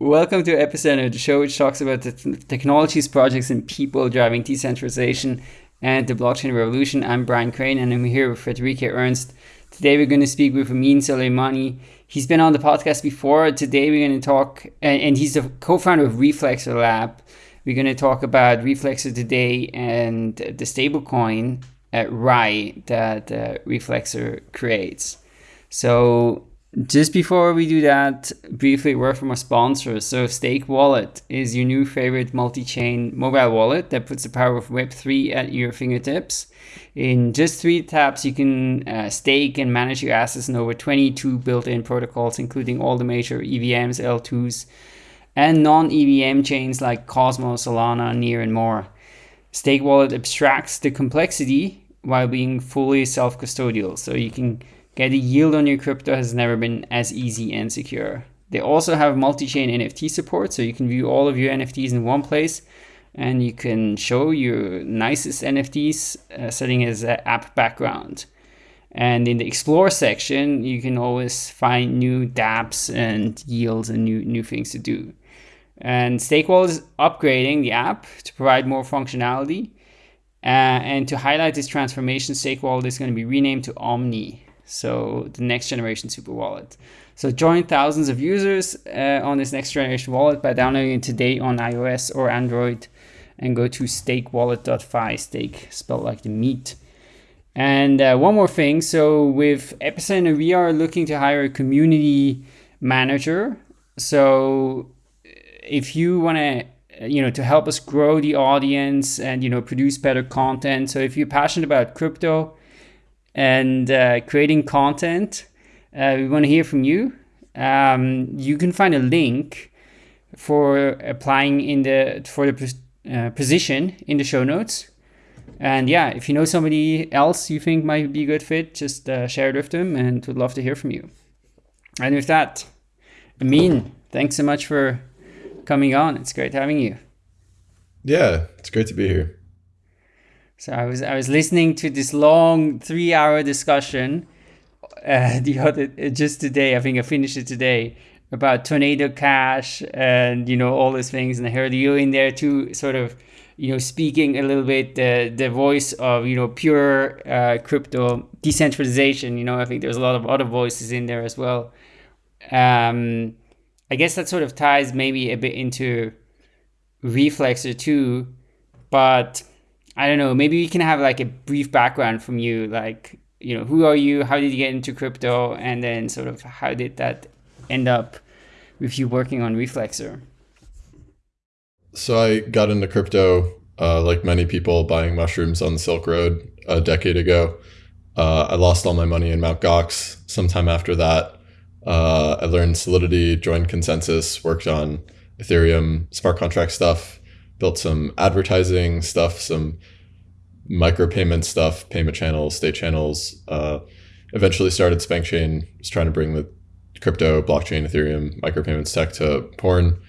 Welcome to Epicenter, the show which talks about the technologies, projects, and people driving decentralization and the blockchain revolution. I'm Brian Crain, and I'm here with Friederike Ernst. Today we're going to speak with Ameen Soleimani. He's been on the podcast before. Today we're going to talk, and he's the co-founder of Reflexer Lab. We're going to talk about Reflexer today and the stablecoin at RAI that uh, Reflexer creates. So just before we do that, briefly word from our sponsor. So Steakwallet is your new favorite multi-chain mobile wallet that puts the power of Web3 at your fingertips. In just three taps, you can uh, stake and manage your assets in over 22 built-in protocols, including all the major EVMs, L2s, and non-EVM chains like Cosmos, Solana, Near, and more. Steakwallet abstracts the complexity while being fully self-custodial, so you can Getting yield on your crypto has never been as easy and secure. They also have multi-chain NFT support, so you can view all of your NFTs in one place and you can show your nicest NFTs uh, setting as an app background. And in the explore section, you can always find new dApps and yields and new, new things to do. And Steakwallet is upgrading the app to provide more functionality. Uh, and to highlight this transformation, Steakwallet is going to be renamed to Omni so the next generation super wallet. So join thousands of users uh, on this next generation wallet by downloading it today on iOS or Android and go to steakwallet.fi, steak spelled like the meat. And uh, one more thing, so with Epicenter, we are looking to hire a community manager. So if you want to you know to help us grow the audience and you know produce better content so if you're passionate about crypto and uh, creating content. Uh, we want to hear from you. Um, you can find a link for applying in the for the uh, position in the show notes. And yeah, if you know somebody else you think might be a good fit, just uh, share it with them, and we'd love to hear from you. And with that, Amin, thanks so much for coming on. It's great having you. Yeah, it's great to be here. So I was I was listening to this long three hour discussion uh, the other just today. I think I finished it today about tornado cash and you know all those things. And I heard you in there too, sort of you know speaking a little bit the the voice of you know pure uh, crypto decentralization. You know I think there's a lot of other voices in there as well. Um, I guess that sort of ties maybe a bit into Reflexer too, but I don't know, maybe we can have like a brief background from you, like, you know, who are you? How did you get into crypto? And then sort of how did that end up with you working on Reflexer? So I got into crypto, uh, like many people, buying mushrooms on the Silk Road a decade ago. Uh, I lost all my money in Mt. Gox. Sometime after that, uh, I learned Solidity, joined ConsenSys, worked on Ethereum smart contract stuff, built some advertising stuff, some micropayment stuff, payment channels, state channels. Uh, eventually started SpankChain, was trying to bring the crypto, blockchain, Ethereum, micropayments tech to porn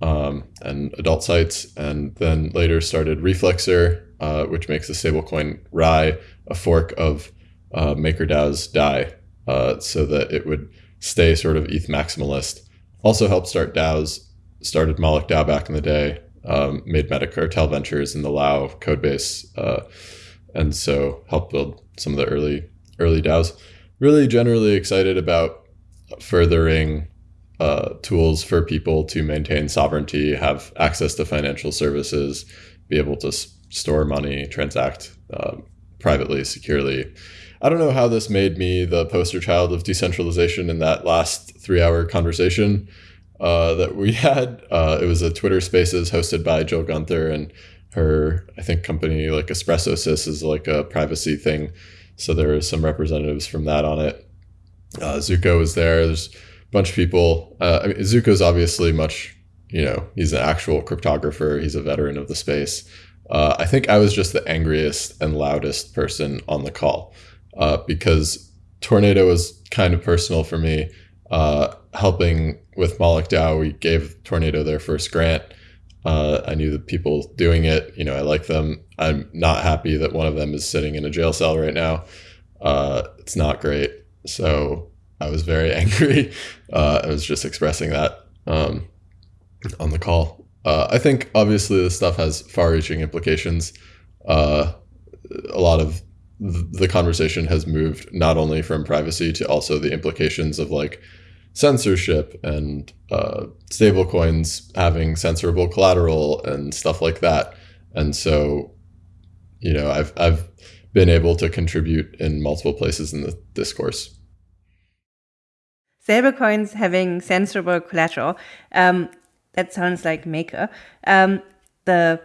um, and adult sites. And then later started Reflexer, uh, which makes the stablecoin RAI a fork of uh, MakerDAO's DAI uh, so that it would stay sort of ETH maximalist. Also helped start DAOs, started Moloch DAO back in the day, um, made Metacartel Ventures in the LAO codebase, uh, and so helped build some of the early early DAOs. Really, generally excited about furthering uh, tools for people to maintain sovereignty, have access to financial services, be able to s- store money, transact uh, privately, securely. I don't know how this made me the poster child of decentralization in that last three hour conversation uh, that we had. Uh, it was a Twitter Spaces hosted by Jill Gunter and her, I think, company like Espresso Sys is like a privacy thing. So there were some representatives from that on it. Uh, Zooko was there. There's a bunch of people. Uh, I mean, Zooko's obviously much, you know, he's an actual cryptographer. He's a veteran of the space. Uh, I think I was just the angriest and loudest person on the call because Tornado was kind of personal for me. Helping with Moloch DAO, we gave Tornado their first grant. Uh, I knew the people doing it. You know, I like them. I'm not happy that one of them is sitting in a jail cell right now. Uh, it's not great. So I was very angry. Uh, I was just expressing that. Um, on the call. Uh, I think obviously this stuff has far-reaching implications. Uh, a lot of the conversation has moved not only from privacy to also the implications of like censorship and uh, stablecoins having censorable collateral and stuff like that. And so, you know, I've I've been able to contribute in multiple places in the discourse. Stablecoins having censorable collateral. Um, that sounds like Maker. Um, the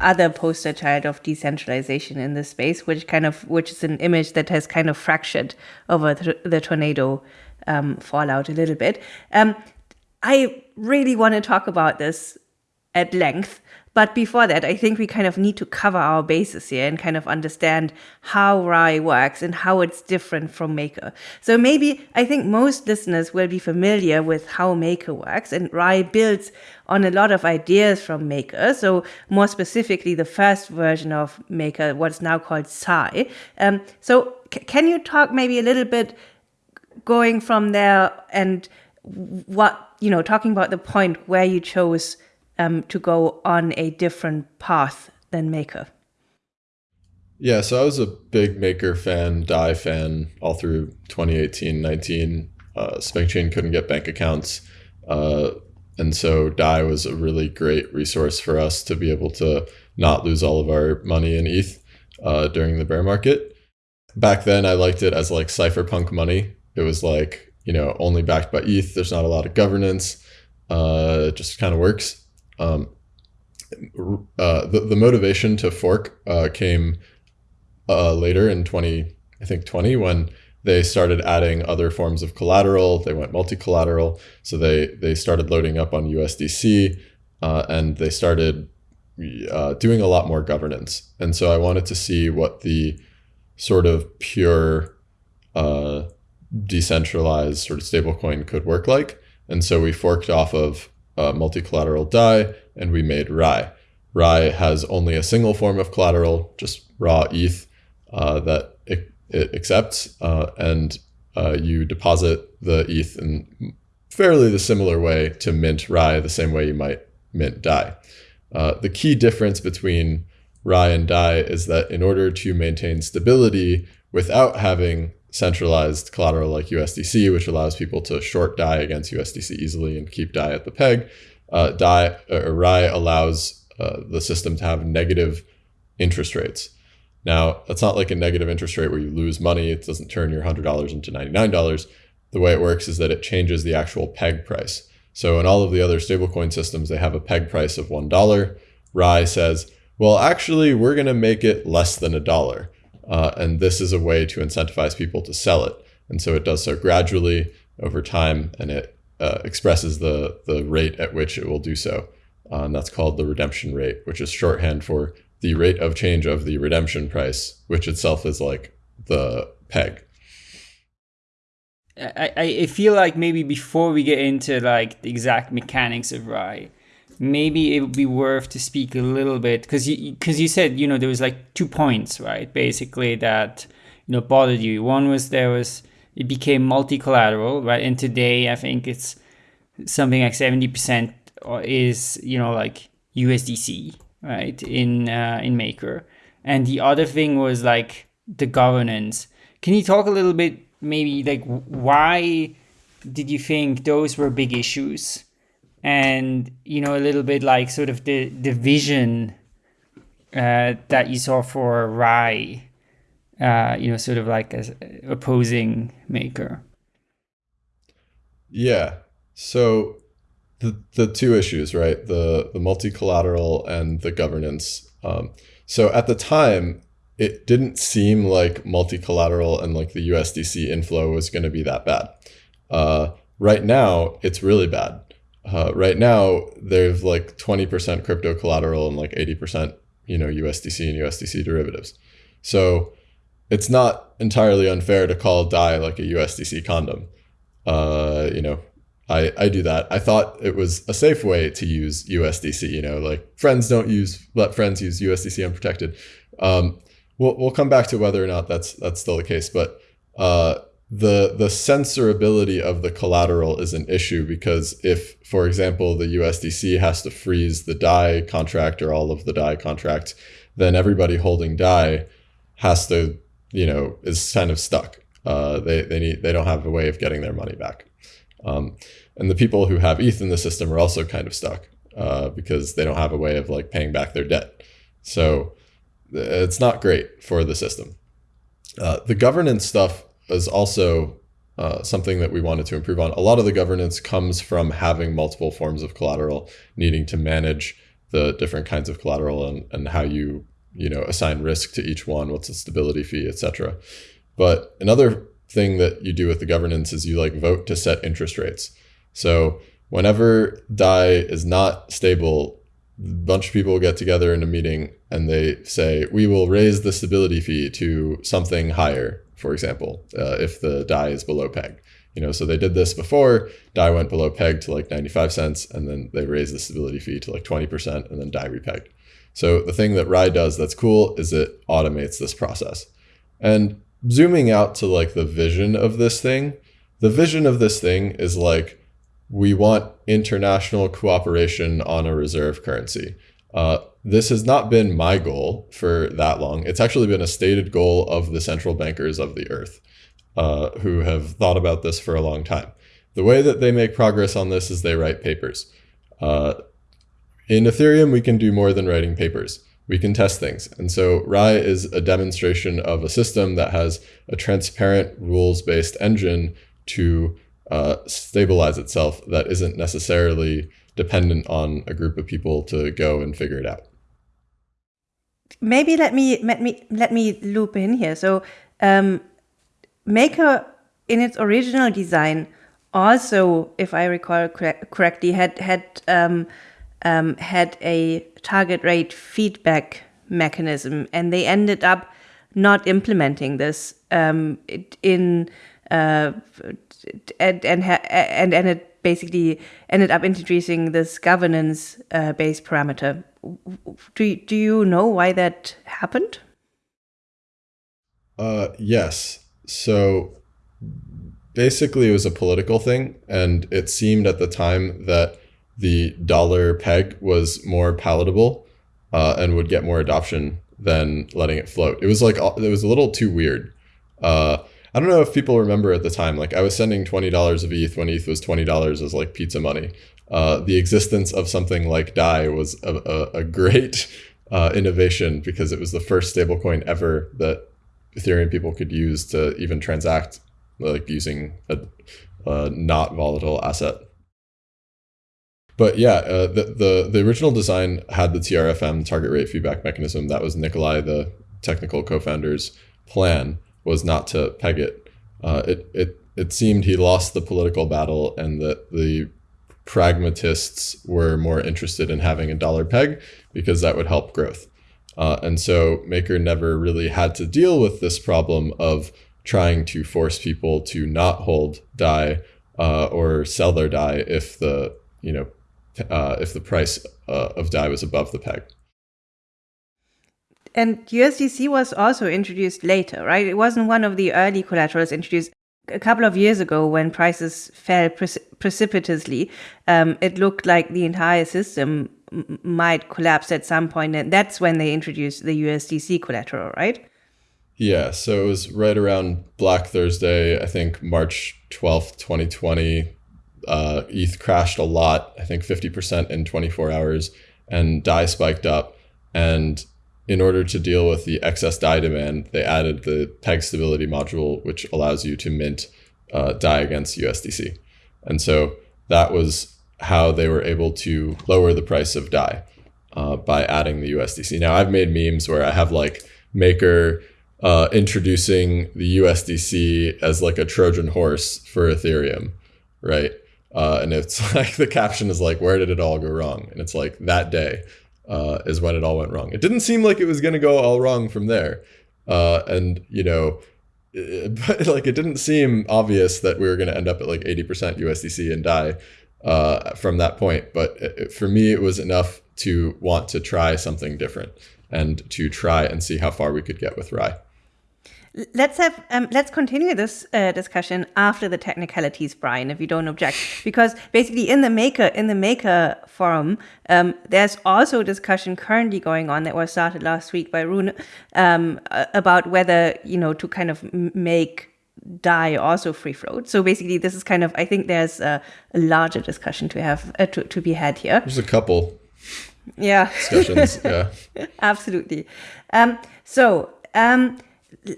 other poster child of decentralization in this space, which kind of which is an image that has kind of fractured over th the tornado um, fallout a little bit. Um, I really want to talk about this at length. But before that, I think we kind of need to cover our bases here and kind of understand how Rai works and how it's different from Maker. So maybe I think most listeners will be familiar with how Maker works and Rai builds on a lot of ideas from Maker. So more specifically, the first version of Maker, what's now called Sai. Um, so can you talk maybe a little bit going from there and what, you know, talking about the point where you chose um, to go on a different path than Maker? Yeah, so I was a big Maker fan, DAI fan all through 2018, 19. Uh, SpankChain couldn't get bank accounts. Uh, and so DAI was a really great resource for us to be able to not lose all of our money in ETH uh, during the bear market. Back then, I liked it as like cypherpunk money. It was like, you know, only backed by ETH. There's not a lot of governance. Uh, it just kind of works. Um, uh, the, the motivation to fork uh, came uh, later in 20, I think 20, when they started adding other forms of collateral. They went multi-collateral. So they, they started loading up on USDC uh, and they started uh, doing a lot more governance. And so I wanted to see what the sort of pure uh, decentralized sort of stablecoin could work like. And so we forked off of uh, multi-collateral DAI, and we made RAI. RAI has only a single form of collateral, just raw ETH uh, that it, it accepts, uh, and uh, you deposit the ETH in fairly the similar way to mint RAI, the same way you might mint DAI. Uh, the key difference between RAI and DAI is that in order to maintain stability without having centralized collateral like USDC, which allows people to short DAI against USDC easily and keep DAI at the peg. Uh, DAI or RAI allows uh, the system to have negative interest rates. Now, that's not like a negative interest rate where you lose money. It doesn't turn your $100 into $99. The way it works is that it changes the actual peg price. So in all of the other stablecoin systems, they have a peg price of $1. RAI says, well, actually, we're going to make it less than a dollar. Uh, and this is a way to incentivize people to sell it. And so it does so gradually over time, and it uh, expresses the, the rate at which it will do so. Uh, and that's called the redemption rate, which is shorthand for the rate of change of the redemption price, which itself is like the peg. I, I feel like maybe before we get into like the exact mechanics of RAI, maybe it would be worth to speak a little bit because you because you said you know there was like two points right basically that you know bothered you. One was there was it became multi-collateral right and today i think it's something like 70% is you know like usdc right in uh, in maker. And the other thing was like the governance. Can you talk a little bit maybe like why did you think those were big issues and you know a little bit like sort of the the vision uh, that you saw for Rai, uh, you know, sort of like as opposing maker. Yeah. So the the two issues, right? The the multi collateral and the governance. Um, so at the time, it didn't seem like multi collateral and like the USDC inflow was going to be that bad. Uh, right now, it's really bad uh, right now they've like 20% crypto collateral and like 80% you know USDC and USDC derivatives. So it's not entirely unfair to call DAI like a USDC condom. Uh, you know, I, I do that. I thought it was a safe way to use USDC, you know, like friends don't use, let friends use USDC unprotected. Um, we'll, we'll come back to whether or not that's, that's still the case, but uh, the the censorability of the collateral is an issue because if, for example, the USDC has to freeze the DAI contract or all of the DAI contracts, then everybody holding DAI has to, you know, is kind of stuck. Uh, they they need they don't have a way of getting their money back, um, and the people who have ETH in the system are also kind of stuck uh, because they don't have a way of like paying back their debt. So it's not great for the system. Uh, the governance stuff is also uh, something that we wanted to improve on. A lot of the governance comes from having multiple forms of collateral, needing to manage the different kinds of collateral and, and how you you know assign risk to each one, what's the stability fee, etc. But another thing that you do with the governance is you like vote to set interest rates. So whenever DAI is not stable, a bunch of people get together in a meeting and they say, we will raise the stability fee to something higher for example, uh, if the DAI is below peg. You know, so they did this before. DAI went below peg to like 95 cents, and then they raised the stability fee to like 20%, and then DAI repegged. So the thing that Rai does that's cool is it automates this process. And zooming out to like the vision of this thing, the vision of this thing is like we want international cooperation on a reserve currency. Uh, this has not been my goal for that long. It's actually been a stated goal of the central bankers of the earth uh, who have thought about this for a long time. The way that they make progress on this is they write papers. Uh, in Ethereum, we can do more than writing papers. We can test things. And so Rai is a demonstration of a system that has a transparent rules-based engine to uh, stabilize itself that isn't necessarily dependent on a group of people to go and figure it out. Maybe let me let me let me loop in here. So um, Maker in its original design also, if I recall correctly, had had um, um, had a target rate feedback mechanism, and they ended up not implementing this um, in uh, and and and and it basically ended up introducing this governance uh, based parameter. Do, do you know why that happened? Uh, yes. So basically, it was a political thing. And it seemed at the time that the dollar peg was more palatable uh, and would get more adoption than letting it float. It was like, it was a little too weird. Uh, I don't know if people remember at the time, like I was sending $20 of ETH when ETH was $20 as like pizza money. Uh, the existence of something like DAI was a, a, a great uh, innovation because it was the first stablecoin ever that Ethereum people could use to even transact like using a, a not volatile asset. But yeah, uh, the, the, the original design had the TRFM target rate feedback mechanism. That was Nikolai, the technical co-founder's plan was not to peg it. Uh, it, it, it seemed he lost the political battle and that the pragmatists were more interested in having a dollar peg because that would help growth. Uh, and so Maker never really had to deal with this problem of trying to force people to not hold DAI uh, or sell their DAI if the you know uh, if the price uh, of DAI was above the peg. And USDC was also introduced later, right? It wasn't one of the early collaterals introduced a couple of years ago when prices fell precipitously. Um, it looked like the entire system might collapse at some point, and that's when they introduced the USDC collateral, right? Yeah, so it was right around Black Thursday, I think March 12th, 2020. Uh, ETH crashed a lot, I think 50% in 24 hours, and DAI spiked up. And in order to deal with the excess DAI demand, they added the peg stability module, which allows you to mint uh, DAI against USDC. And so that was how they were able to lower the price of DAI uh, by adding the USDC. Now, I've made memes where I have like Maker uh, introducing the USDC as like a Trojan horse for Ethereum, right? Uh, and it's like the caption is like, where did it all go wrong? And it's like that day uh, is when it all went wrong. It didn't seem like it was going to go all wrong from there. Uh, and, you know, it, but like it didn't seem obvious that we were going to end up at like 80% USDC and DAI uh, from that point. But it, for me, it was enough to want to try something different and to try and see how far we could get with Rai. Let's have um, let's continue this uh, discussion after the technicalities, Brian, if you don't object, because basically in the maker in the maker forum, um, there's also a discussion currently going on that was started last week by Rune um, about whether you know to kind of make Dai also free float. So basically, this is kind of I think there's a, a larger discussion to have uh, to to be had here. There's a couple. Yeah. Discussions. yeah. Absolutely. Um, so um,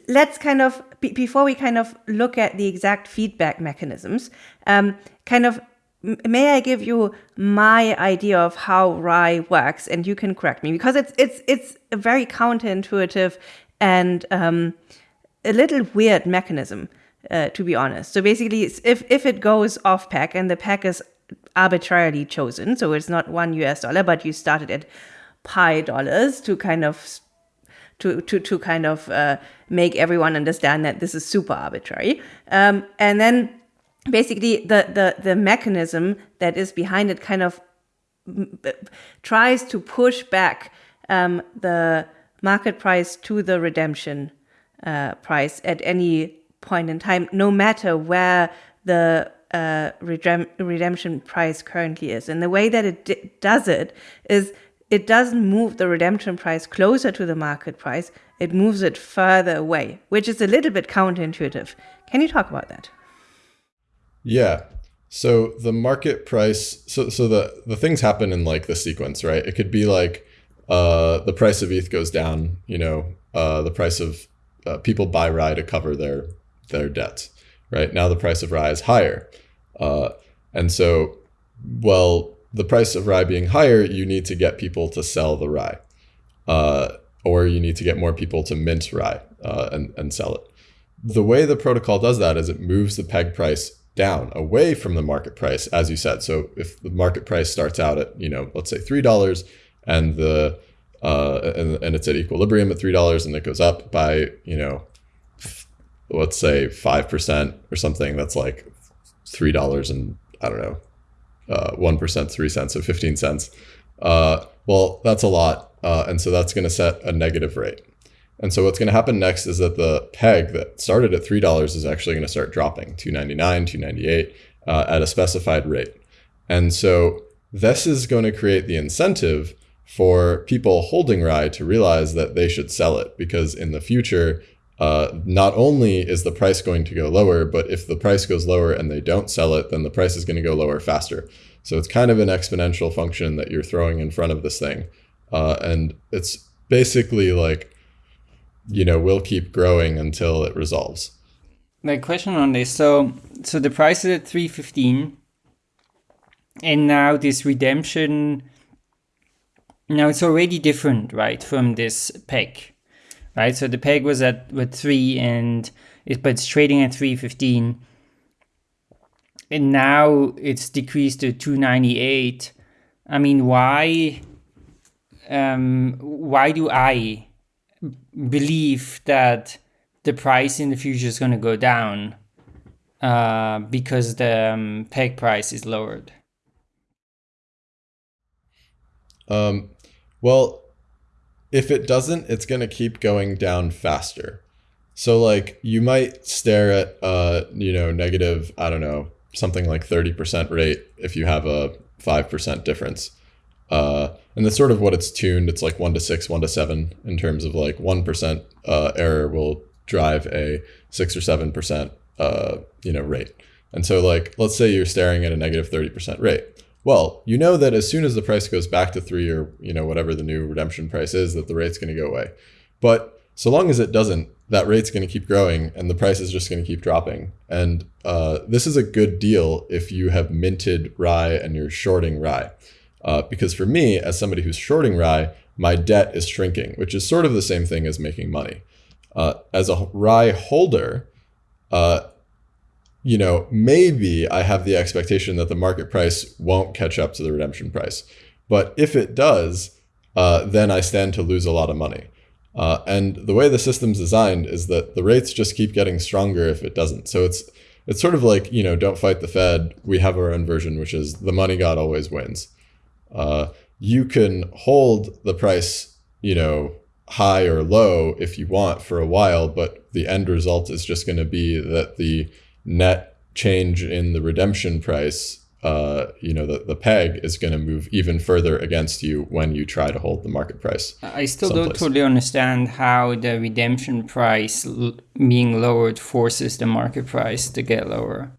let's kind of before we kind of look at the exact feedback mechanisms um, kind of may i give you my idea of how RAI works? And you can correct me because it's it's it's a very counterintuitive and um, a little weird mechanism uh, to be honest. So basically if if it goes off pack and the pack is arbitrarily chosen so it's not one us dollar but you started at pi dollars to kind of to to to kind of uh, make everyone understand that this is super arbitrary. Um, and then basically the the the mechanism that is behind it kind of tries to push back um, the market price to the redemption uh, price at any point in time, no matter where the uh, redem- redemption price currently is. And the way that it does it is it doesn't move the redemption price closer to the market price, it moves it further away, which is a little bit counterintuitive. Can you talk about that? Yeah. So the market price so so the the things happen in like the sequence, right? It could be like uh the price of ETH goes down, you know, uh the price of uh, people buy RAI to cover their their debts, right? Now the price of RAI is higher. Uh and so well the price of RAI being higher, you need to get people to sell the RAI, Uh, or you need to get more people to mint RAI uh, and, and sell it. The way the protocol does that is it moves the peg price down away from the market price, as you said. So if the market price starts out at, you know, let's say $3 and the uh, and, and it's at equilibrium at $3 and it goes up by, you know, let's say 5% or something, that's like $3 and I don't know, uh, 1%, 3 cents, so 15 cents. Uh, well, that's a lot. Uh, and so that's going to set a negative rate. And so what's going to happen next is that the peg that started at $3 is actually going to start dropping 299, 298 uh, at a specified rate. And so this is going to create the incentive for people holding RAI to realize that they should sell it because in the future, uh, not only is the price going to go lower, but if the price goes lower and they don't sell it, then the price is going to go lower faster. So it's kind of an exponential function that you're throwing in front of this thing. Uh, and it's basically like, you know, we'll keep growing until it resolves. My question on this. So, so the price is at 315 and now this redemption, now it's already different, right, from this peg right? So the peg was at with three, and it, but it's trading at three fifteen, and now it's decreased to two ninety eight. I mean, why? Um, why do I believe that the price in the future is going to go down uh, because the um, peg price is lowered? Um, well, if it doesn't, it's going to keep going down faster. So like you might stare at uh you know negative I don't know something like 30% rate if you have a 5% difference. Uh, and that's sort of what it's tuned. It's like 1 to 6, 1 to 7 in terms of like 1% uh, error will drive a 6 or 7% uh, you know rate. And so like let's say you're staring at a negative 30% rate. Well, you know that as soon as the price goes back to three or you know whatever the new redemption price is, that the rate's going to go away. But so long as it doesn't, that rate's going to keep growing and the price is just going to keep dropping. And uh, this is a good deal if you have minted RAI and you're shorting RAI. Uh, because for me, as somebody who's shorting RAI, my debt is shrinking, which is sort of the same thing as making money. Uh, as a RAI holder, uh, you know, maybe I have the expectation that the market price won't catch up to the redemption price. But if it does, uh, then I stand to lose a lot of money. Uh, and the way the system's designed is that the rates just keep getting stronger if it doesn't. So it's it's sort of like you know, don't fight the Fed. We have our own version, which is the money god always wins. Uh, you can hold the price, you know, high or low if you want for a while, but the end result is just going to be that the net change in the redemption price, uh, you know, the, the peg is going to move even further against you when you try to hold the market price. I still someplace. don't totally understand how the redemption price l- being lowered forces the market price to get lower.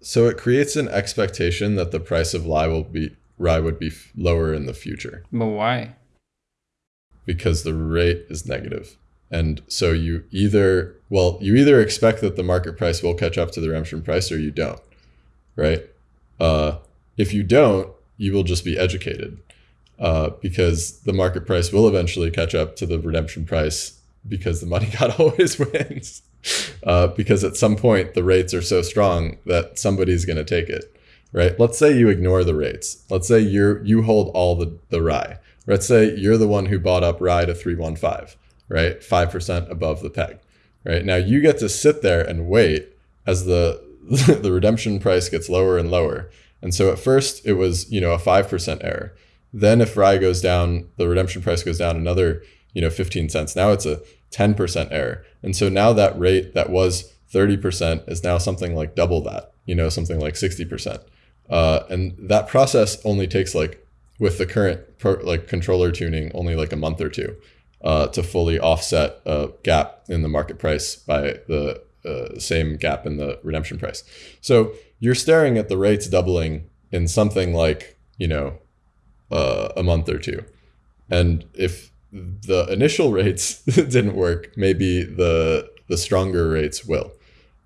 So it creates an expectation that the price of RAI will be RAI would be f- lower in the future. But why? Because the rate is negative. And so you either, well, you either expect that the market price will catch up to the redemption price or you don't, right? Uh, if you don't, you will just be educated uh, because the market price will eventually catch up to the redemption price because the money god always wins. Uh, because at some point the rates are so strong that somebody's going to take it, right? Let's say you ignore the rates. Let's say you're you hold all the the RAI. Let's say you're the one who bought up RAI to 315 right? 5% above the peg, right? Now you get to sit there and wait as the, the redemption price gets lower and lower. And so at first it was, you know, a 5% error. Then if RAI goes down, the redemption price goes down another, you know, 15 cents. Now it's a 10% error. And so now that rate that was 30% is now something like double that, you know, something like 60%. Uh, and that process only takes like with the current pro, like controller tuning only like a month or two uh, to fully offset a gap in the market price by the uh, same gap in the redemption price. So you're staring at the rates doubling in something like, you know, uh, a month or two. And if the initial rates didn't work, maybe the the stronger rates will,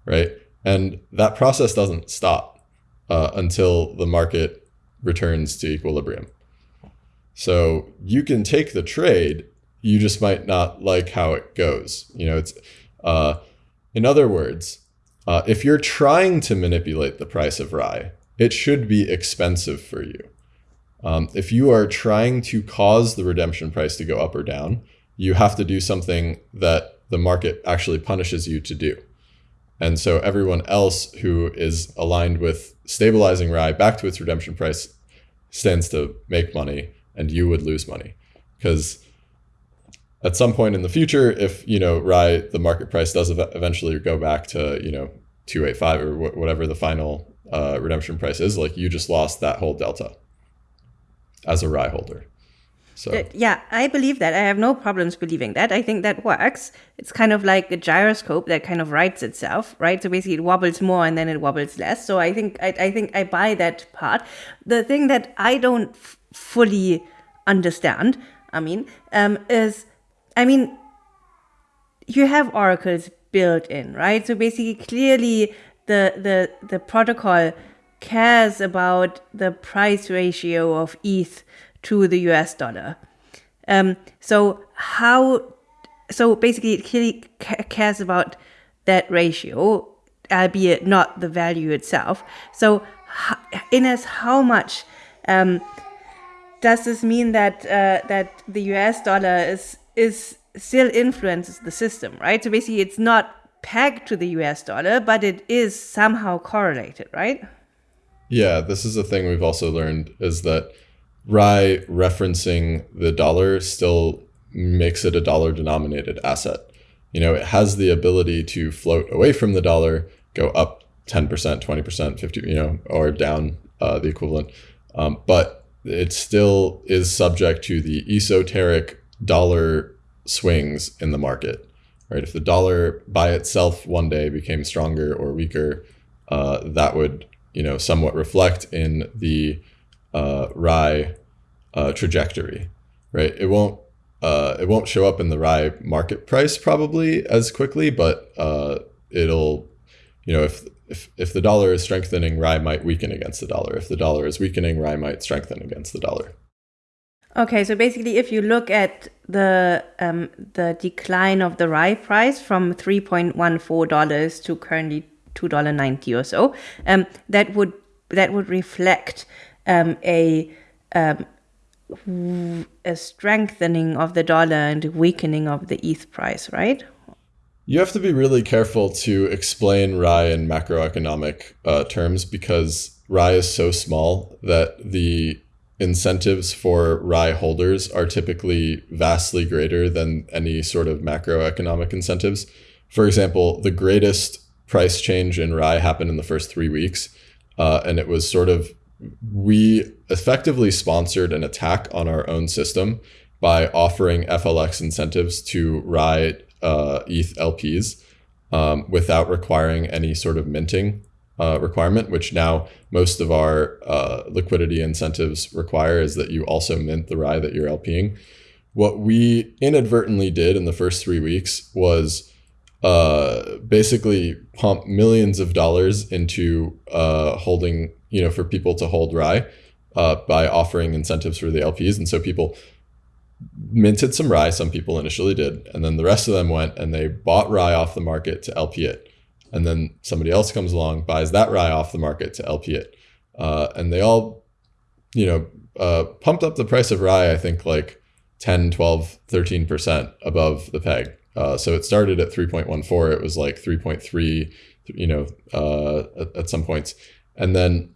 right? And that process doesn't stop uh, until the market returns to equilibrium. So you can take the trade you just might not like how it goes. You know, it's uh, in other words, uh, if you're trying to manipulate the price of RAI, it should be expensive for you. Um, if you are trying to cause the redemption price to go up or down, you have to do something that the market actually punishes you to do. And so everyone else who is aligned with stabilizing RAI back to its redemption price stands to make money and you would lose money because at some point in the future, if you know RAI the market price does eventually go back to you know 285 or wh- whatever the final uh, redemption price is, like you just lost that whole delta as a RAI holder. So yeah, I believe that. I have no problems believing that. I think that works. It's kind of like a gyroscope that kind of rights itself, right? So basically, it wobbles more and then it wobbles less. So I think I, I think I buy that part. The thing that I don't f- fully understand, I mean, um, is I mean, you have oracles built in, right? So basically, clearly, the the the protocol cares about the price ratio of ETH to the US dollar. Um, so how? So basically, it clearly cares about that ratio, albeit not the value itself. So, in as how much um, does this mean that uh, that the US dollar is is still influences the system, right? So basically, it's not pegged to the US dollar, but it is somehow correlated, right? Yeah, this is a thing we've also learned is that RAI referencing the dollar still makes it a dollar denominated asset. You know, it has the ability to float away from the dollar, go up 10%, 20%, 50, you know, or down uh, the equivalent. Um, but it still is subject to the esoteric dollar swings in the market, right? If the dollar by itself one day became stronger or weaker, uh, that would you know somewhat reflect in the uh, RAI uh, trajectory, right? It won't uh, it won't show up in the RAI market price probably as quickly, but uh, it'll you know if if, if the dollar is strengthening, RAI might weaken against the dollar. If the dollar is weakening, RAI might strengthen against the dollar. Okay, so basically, if you look at the um, the decline of the RAI price from three point one four dollars to currently two dollar ninety or so, um, that would that would reflect um, a um, a strengthening of the dollar and weakening of the ETH price, right? You have to be really careful to explain RAI in macroeconomic uh, terms because RAI is so small that the incentives for RAI holders are typically vastly greater than any sort of macroeconomic incentives. For example, the greatest price change in RAI happened in the first three weeks. Uh, and it was sort of, we effectively sponsored an attack on our own system by offering FLX incentives to RAI uh, ETH LPs um, without requiring any sort of minting uh, requirement, which now most of our uh, liquidity incentives require is that you also mint the RAI that you're LPing. What we inadvertently did in the first three weeks was uh, basically pump millions of dollars into uh, holding, you know, for people to hold RAI uh, by offering incentives for the LPs. And so people minted some RAI, some people initially did, and then the rest of them went and they bought RAI off the market to LP it. And then somebody else comes along, buys that RAI off the market to LP it. Uh, and they all, you know, uh, pumped up the price of RAI, I think like 10, 12, 13% above the peg. Uh, so it started at 3.14. It was like 3.3, you know, uh, at, at, some points. And then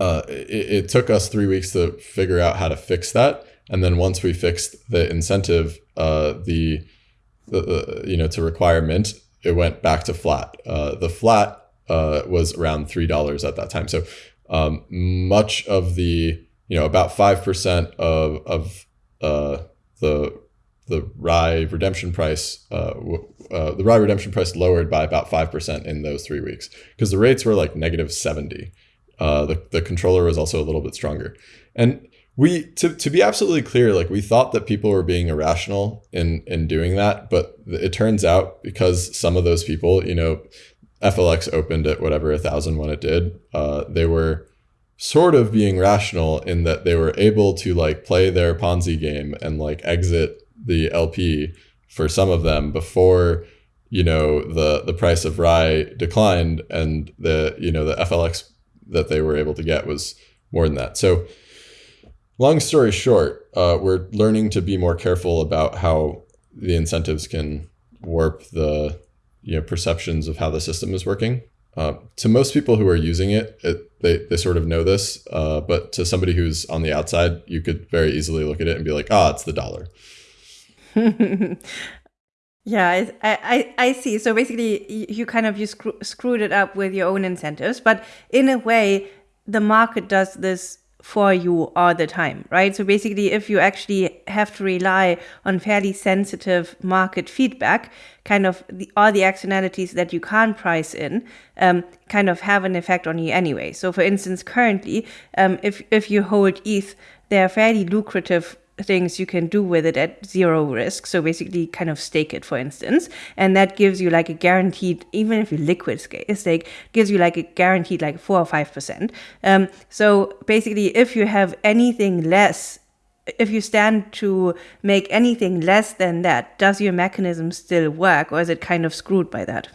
uh, it, it, took us three weeks to figure out how to fix that. And then once we fixed the incentive, uh, the, the, you know, to require mint, it went back to flat. Uh, the flat uh, was around $3 at that time. So um, much of the, you know, about 5% of, of the the RAI redemption price, uh, uh, the RAI redemption price lowered by about 5% in those three weeks because the rates were like negative 70. Uh, the, the controller was also a little bit stronger. And we, to, to be absolutely clear, like we thought that people were being irrational in, in doing that, but it turns out because some of those people, you know, FLX opened at whatever a thousand when it did, uh, they were sort of being rational in that they were able to like play their Ponzi game and like exit the LP for some of them before you know the the price of RAI declined and the you know the FLX that they were able to get was more than that. So long story short, uh, we're learning to be more careful about how the incentives can warp the you know perceptions of how the system is working. Uh, to most people who are using it, it they, they sort of know this, uh, but to somebody who's on the outside, you could very easily look at it and be like, ah, oh, it's the dollar. yeah, I, I, I see. So basically, you kind of you screw, screwed it up with your own incentives, but in a way, the market does this for you all the time, right? So basically, if you actually have to rely on fairly sensitive market feedback, kind of the, all the externalities that you can't price in, um, kind of have an effect on you anyway. So, for instance, currently, um, if if you hold ETH, they are fairly lucrative things you can do with it at zero risk. So basically, kind of stake it, for instance, and that gives you like a guaranteed, even if you liquid stake, gives you like a guaranteed like four or five percent. Um, so basically, if you have anything less. If you stand to make anything less than that, does your mechanism still work or is it kind of screwed by that?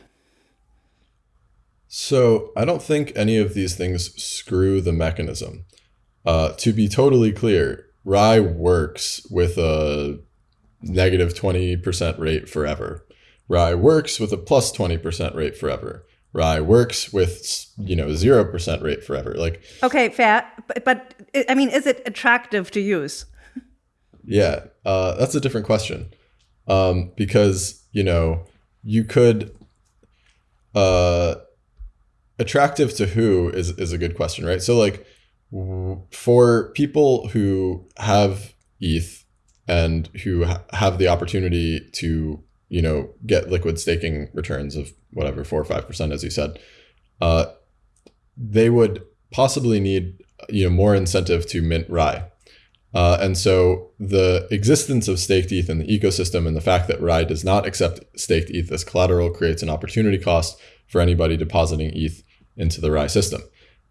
So I don't think any of these things screw the mechanism. Uh, to be totally clear, RAI works with a negative 20% rate forever. RAI works with a plus 20% rate forever. RAI works with, you know, 0% rate forever. Like Okay, fair. But, but I mean, is it attractive to use? yeah, uh, that's a different question. Um, because, you know, you could uh attractive to who is is a good question, right? So like for people who have ETH and who ha have the opportunity to, you know, get liquid staking returns of whatever four or five percent, as you said, uh, they would possibly need, you know, more incentive to mint RAI. Uh, and so the existence of staked ETH in the ecosystem and the fact that RAI does not accept staked ETH as collateral creates an opportunity cost for anybody depositing ETH into the RAI system.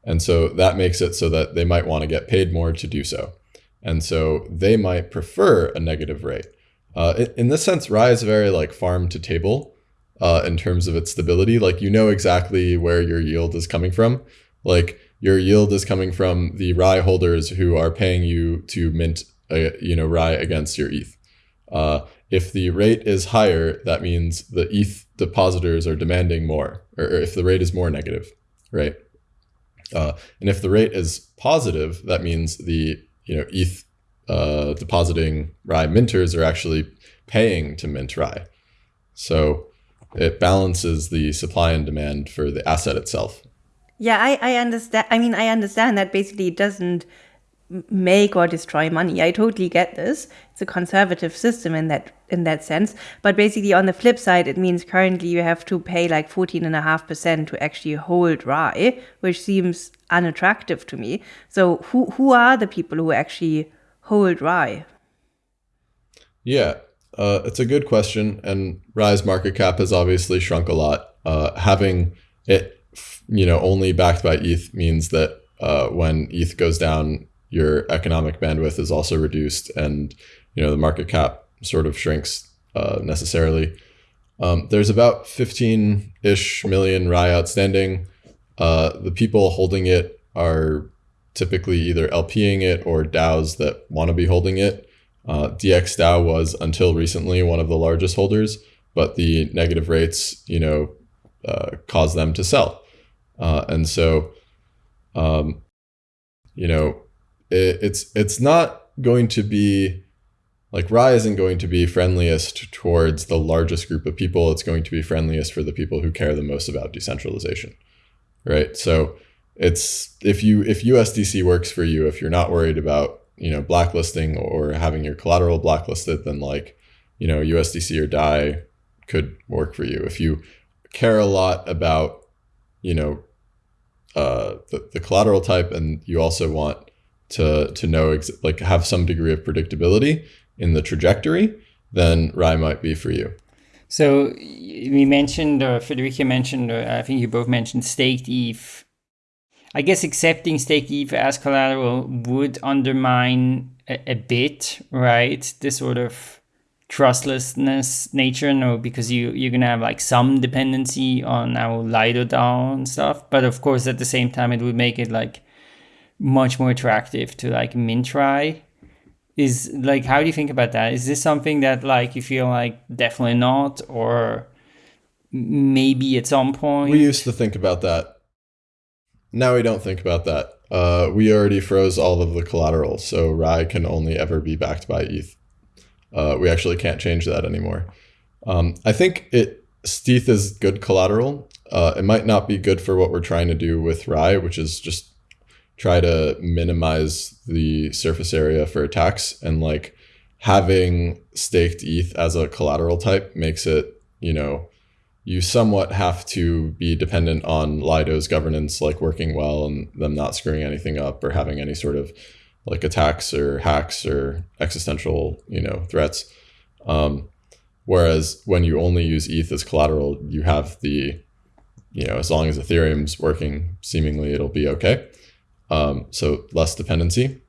And so that makes it so that they might want to get paid more to do so. And so they might prefer a negative rate. Uh, in this sense, RAI is very like farm to table uh, in terms of its stability. Like you know exactly where your yield is coming from. Like your yield is coming from the RAI holders who are paying you to mint, a, you know, RAI against your ETH. Uh, if the rate is higher, that means the ETH depositors are demanding more, or if the rate is more negative, right? Uh, and if the rate is positive, that means the you know ETH uh, depositing Rai minters are actually paying to mint RAI. So it balances the supply and demand for the asset itself. Yeah, I, I understand. I mean, I understand that basically it doesn't make or destroy money. I totally get this. It's a conservative system in that in that sense. But basically on the flip side, it means currently you have to pay like 14.5% to actually hold RAI, which seems unattractive to me. So who who are the people who actually hold RAI? Yeah, uh, it's a good question. And RAI's market cap has obviously shrunk a lot. Uh, having it, you know, only backed by ETH means that uh, when ETH goes down, your economic bandwidth is also reduced, and you know the market cap sort of shrinks uh, necessarily. Um, there's about 15 ish million RAI outstanding. Uh, the people holding it are typically either LPing it or DAOs that want to be holding it. Uh, DX was until recently one of the largest holders, but the negative rates, you know, uh, cause them to sell. Uh, and so, um, you know, it, it's it's not going to be like Rai isn't going to be friendliest towards the largest group of people. It's going to be friendliest for the people who care the most about decentralization, right? So it's if you if USDC works for you, if you're not worried about you know blacklisting or having your collateral blacklisted, then like you know USDC or DAI could work for you. If you care a lot about you know uh, the, the collateral type and you also want to to know ex- like have some degree of predictability in the trajectory, then RAI might be for you. So we mentioned, uh, or Friederike mentioned, or I think you both mentioned staked ETH. I guess accepting staked ETH as collateral would undermine a, a bit, right? The sort of trustlessness nature, no, because you you're gonna have like some dependency on our Lido DAO and stuff. But of course, at the same time, it would make it like much more attractive to like mint Rai is like how do you think about that? Is this something that like you feel like definitely not or maybe at some point? We used to think about that. Now we don't think about that. Uh, we already froze all of the collateral so RAI can only ever be backed by eth. Uh, we actually can't change that anymore. Um, i think it stETH is good collateral. Uh, it might not be good for what we're trying to do with RAI, which is just try to minimize the surface area for attacks and like having staked ETH as a collateral type makes it, you know, you somewhat have to be dependent on Lido's governance like working well and them not screwing anything up or having any sort of like attacks or hacks or existential, you know, threats. Um, whereas when you only use ETH as collateral, you have the, you know, as long as Ethereum's working, seemingly it'll be okay um, so less dependency.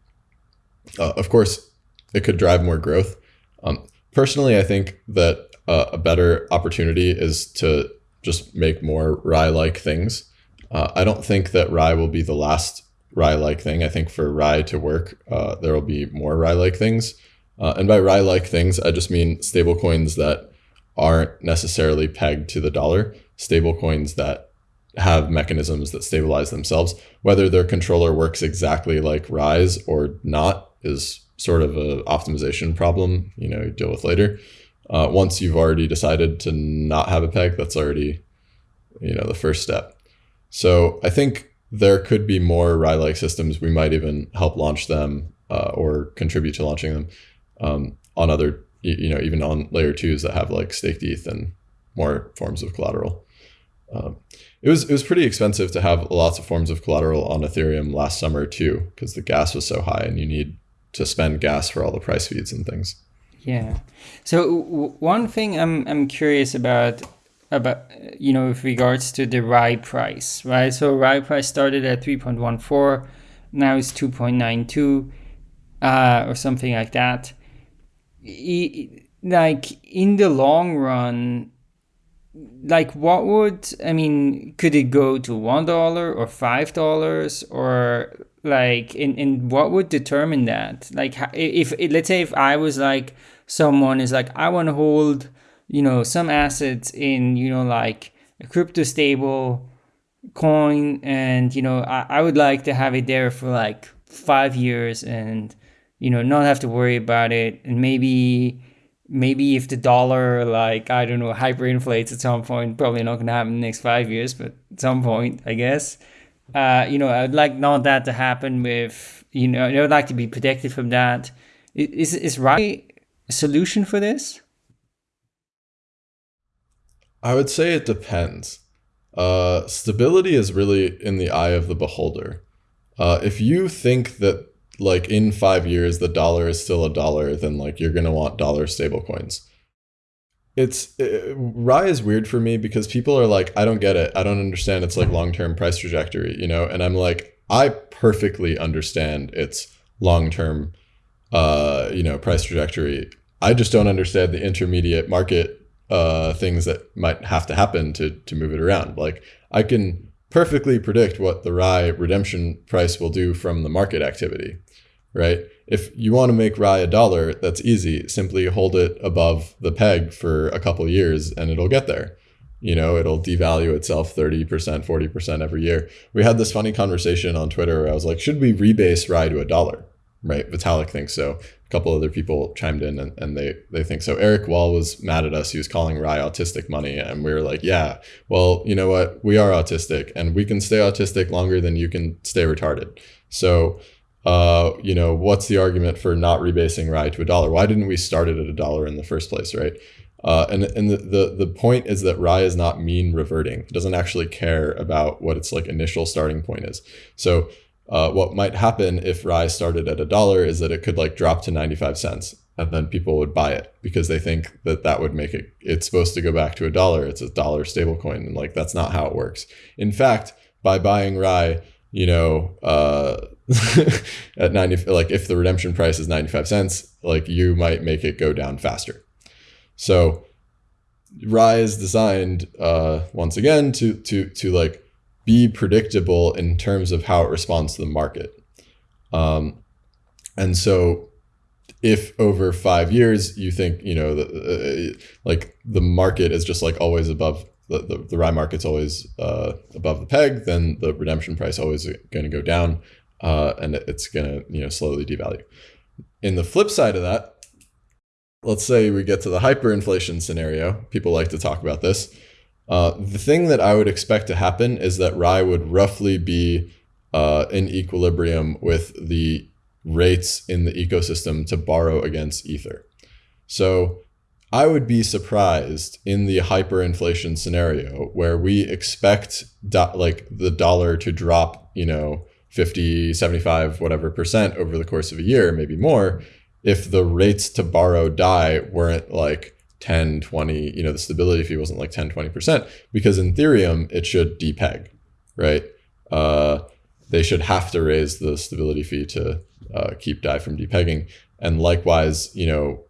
Uh, of course, it could drive more growth. Um, personally, I think that uh, a better opportunity is to just make more RAI-like things. Uh, I don't think that RAI will be the last RAI-like thing. I think for RAI to work, uh, there will be more RAI-like things. Uh, and by RAI-like things, I just mean stablecoins that aren't necessarily pegged to the dollar, stablecoins that have mechanisms that stabilize themselves. Whether their controller works exactly like RAI's or not is sort of an optimization problem, you know, you deal with later. Uh, once you've already decided to not have a peg, that's already, you know, the first step. So I think there could be more Rai-like systems. We might even help launch them uh, or contribute to launching them um, on other, you know, even on layer twos that have like staked ETH and more forms of collateral. Um, it was it was pretty expensive to have lots of forms of collateral on Ethereum last summer too, because the gas was so high, and you need to spend gas for all the price feeds and things. Yeah. So one thing I'm I'm curious about about you know with regards to the Rai price, right? So Rai price started at 3.14, now it's 2.92, uh, or something like that. Like in the long run, like what would i mean could it go to one dollar or five dollars or like in, in what would determine that? Like if, if let's say if i was like someone is like i want to hold you know some assets in you know like a crypto stable coin and you know I, I would like to have it there for like five years and you know not have to worry about it and maybe maybe if the dollar like i don't know hyperinflates at some point probably not going to happen in the next five years but at some point i guess. Uh, you know i'd like not that to happen with you know i'd like to be protected from that. Is is RAI a solution for this? I would say it depends. Uh, stability is really in the eye of the beholder. Uh, if you think that like in five years the dollar is still a dollar, then like you're gonna want dollar stable coins. It's it, RAI is weird for me because people are like, I don't get it. I don't understand its like long term price trajectory, you know. And I'm like, I perfectly understand its long term, uh, you know, price trajectory. I just don't understand the intermediate market uh, things that might have to happen to to move it around. Like I can perfectly predict what the RAI redemption price will do from the market activity right? If you want to make RAI a dollar, that's easy. Simply hold it above the peg for a couple years and it'll get there. You know, it'll devalue itself 30%, 40% every year. We had this funny conversation on Twitter where I was like, should we rebase RAI to a dollar? Right? Vitalik thinks so. Couple other people chimed in and, and they, they think so. Eric Wall was mad at us. He was calling RAI autistic money. And we were like, yeah, well, you know what? We are autistic and we can stay autistic longer than you can stay retarded. So uh, you know, what's the argument for not rebasing RAI to a dollar? Why didn't we start it at a dollar in the first place, right? Uh, and and the, the the point is that RAI is not mean reverting. It doesn't actually care about what its like initial starting point is. So uh, what might happen if RAI started at a dollar is that it could like drop to 95 cents and then people would buy it because they think that that would make it it's supposed to go back to a dollar. It's a dollar stablecoin and like that's not how it works. In fact by buying RAI you know uh at 90 like if the redemption price is 95 cents like you might make it go down faster. So RAI is designed uh once again to to to like be predictable in terms of how it responds to the market um and so if over five years you think you know the, uh, like the market is just like always above the, the, the RAI market's always uh, above the peg then the redemption price always going to go down uh, and it's going to you know slowly devalue. In the flip side of that, let's say we get to the hyperinflation scenario. People like to talk about this. Uh, the thing that I would expect to happen is that RAI would roughly be uh, in equilibrium with the rates in the ecosystem to borrow against Ether. So I would be surprised in the hyperinflation scenario where we expect like the dollar to drop, you know, 50, 75, whatever percent over the course of a year, maybe more, if the rates to borrow DAI weren't like 10, 20, you know, the stability fee wasn't like 10, 20%, because in Ethereum, it should depeg, right? Uh, they should have to raise the stability fee to uh, keep DAI from depegging. And likewise, you know,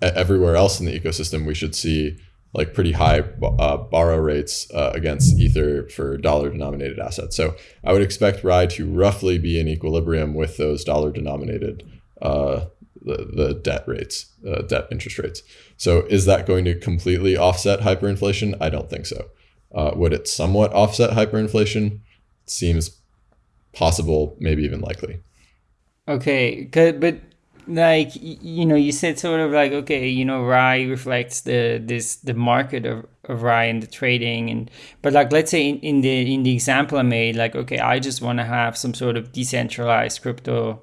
everywhere else in the ecosystem, we should see like pretty high uh, borrow rates uh, against Ether for dollar denominated assets. So I would expect RAI to roughly be in equilibrium with those dollar denominated uh, the, the debt rates, uh, debt interest rates. So is that going to completely offset hyperinflation? I don't think so. Uh, would it somewhat offset hyperinflation? Seems possible, maybe even likely. Okay, good, but like you know you said sort of like okay you know RAI reflects the this the market of, of RAI and the trading and but like let's say in, in the in the example i made like okay i just want to have some sort of decentralized crypto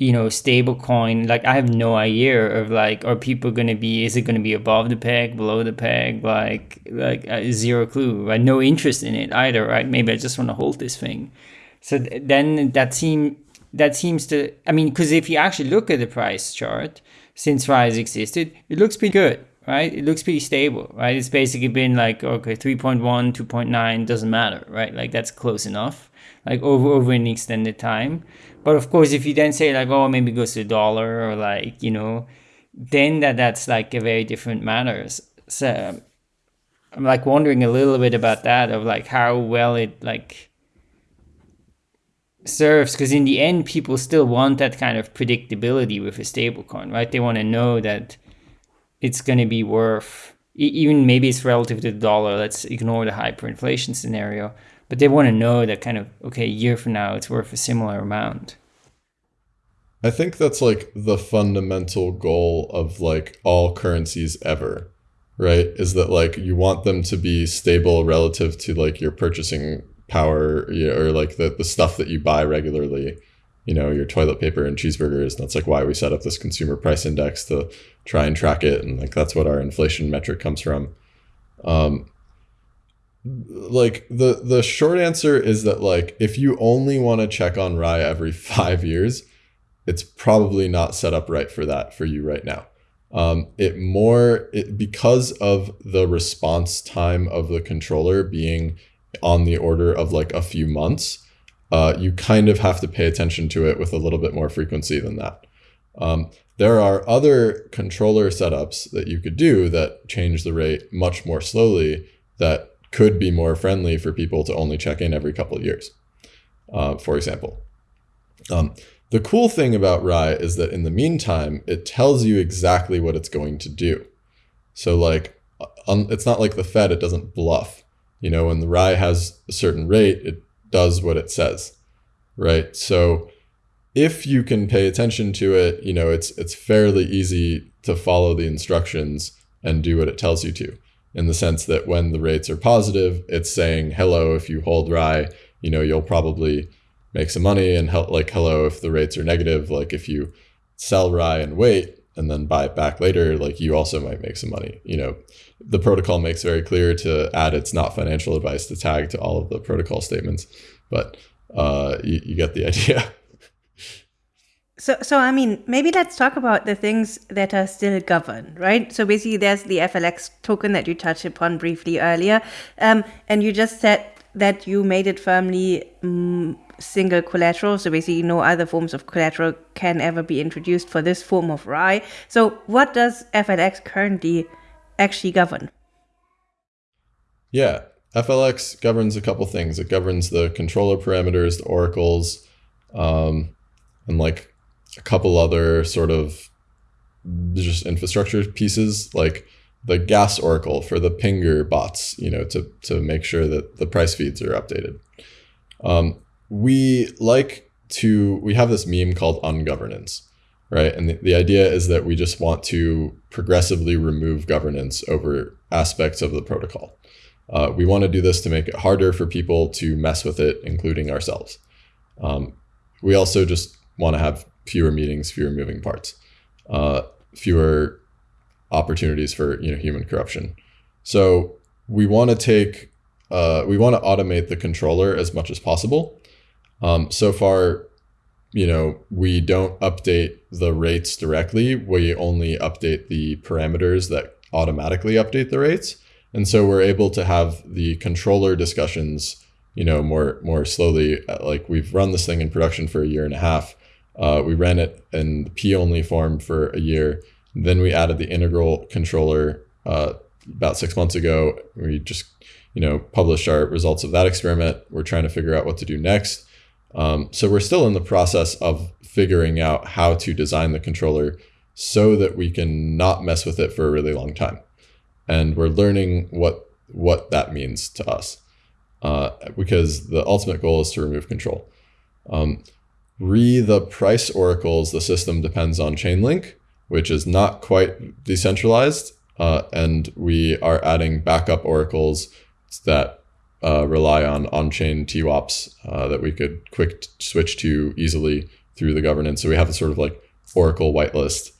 you know stable coin like i have no idea of like are people to be is it to be above the peg below the peg like like uh, zero clue right no interest in it either right maybe i just want to hold this thing so th- then that seemed that seems to, I mean, because if you actually look at the price chart since Rise existed, it looks pretty good, right? It looks pretty stable, right? It's basically been like, okay, 3.1, 2.9, doesn't matter, right? Like that's close enough, like over, over an extended time. But of course, if you then say like, oh, maybe it goes to dollar or like, you know, then that that's like a very different matter. So I'm like wondering a little bit about that of like how well it like serves because in the end people still want that kind of predictability with a stablecoin right they want to know that it's going to be worth even maybe it's relative to the dollar let's ignore the hyperinflation scenario but they want to know that kind of okay, a year from now it's worth a similar amount. I think that's like the fundamental goal of like all currencies ever, right? Is that like you want them to be stable relative to like your purchasing power or like the, the stuff that you buy regularly, you know, your toilet paper and cheeseburgers. and That's like why we set up this consumer price index to try and track it. And like that's what our inflation metric comes from. Um, like the the short answer is that like if you only want to check on RAI every five years, it's probably not set up right for that for you right now. Um, it more it, because of the response time of the controller being on the order of like a few months, uh, you kind of have to pay attention to it with a little bit more frequency than that. Um, there are other controller setups that you could do that change the rate much more slowly that could be more friendly for people to only check in every couple of years, uh, for example. Um, the cool thing about RAI is that in the meantime, it tells you exactly what it's going to do. So like, um, it's not like the Fed, it doesn't bluff. You know, when the RAI has a certain rate, it does what it says, right? So if you can pay attention to it, you know, it's it's fairly easy to follow the instructions and do what it tells you to in the sense that when the rates are positive, it's saying, hello, if you hold RAI, you know, you'll probably make some money and help like, hello, if the rates are negative, like if you sell RAI and wait and then buy it back later, like you also might make some money. You know, the protocol makes very clear to add it's not financial advice to tag to all of the protocol statements, but uh, you, you get the idea. So, so I mean, maybe let's talk about the things that are still governed, right? So basically, there's the FLX token that you touched upon briefly earlier, um, and you just said that you made it firmly um, single collateral. So basically, no other forms of collateral can ever be introduced for this form of RAI. So, what does FLX currently actually govern? Yeah, FLX governs a couple things. It governs the controller parameters, the oracles, um, and like a couple other sort of just infrastructure pieces like the gas oracle for the pinger bots you know to to make sure that the price feeds are updated. Um, we like to we have this meme called ungovernance right? And the, the idea is that we just want to progressively remove governance over aspects of the protocol. Uh, we want to do this to make it harder for people to mess with it including ourselves. Um, we also just want to have fewer meetings, fewer moving parts, uh, fewer opportunities for you know human corruption. So we want to take uh, we want to automate the controller as much as possible. Um, so far, you know, we don't update the rates directly. We only update the parameters that automatically update the rates. And so we're able to have the controller discussions, you know, more more slowly. Like we've run this thing in production for a year and a half. Uh, we ran it in the P only form for a year. Then we added the integral controller uh, about six months ago. We just, you know, published our results of that experiment. We're trying to figure out what to do next. Um, so we're still in the process of figuring out how to design the controller so that we can not mess with it for a really long time. And we're learning what what that means to us, uh, because the ultimate goal is to remove control. Um, re the price oracles, the system depends on Chainlink, which is not quite decentralized. Uh, and we are adding backup oracles that uh, rely on on-chain TWAPs uh, that we could quick switch to easily through the governance. So we have a sort of like Oracle whitelist.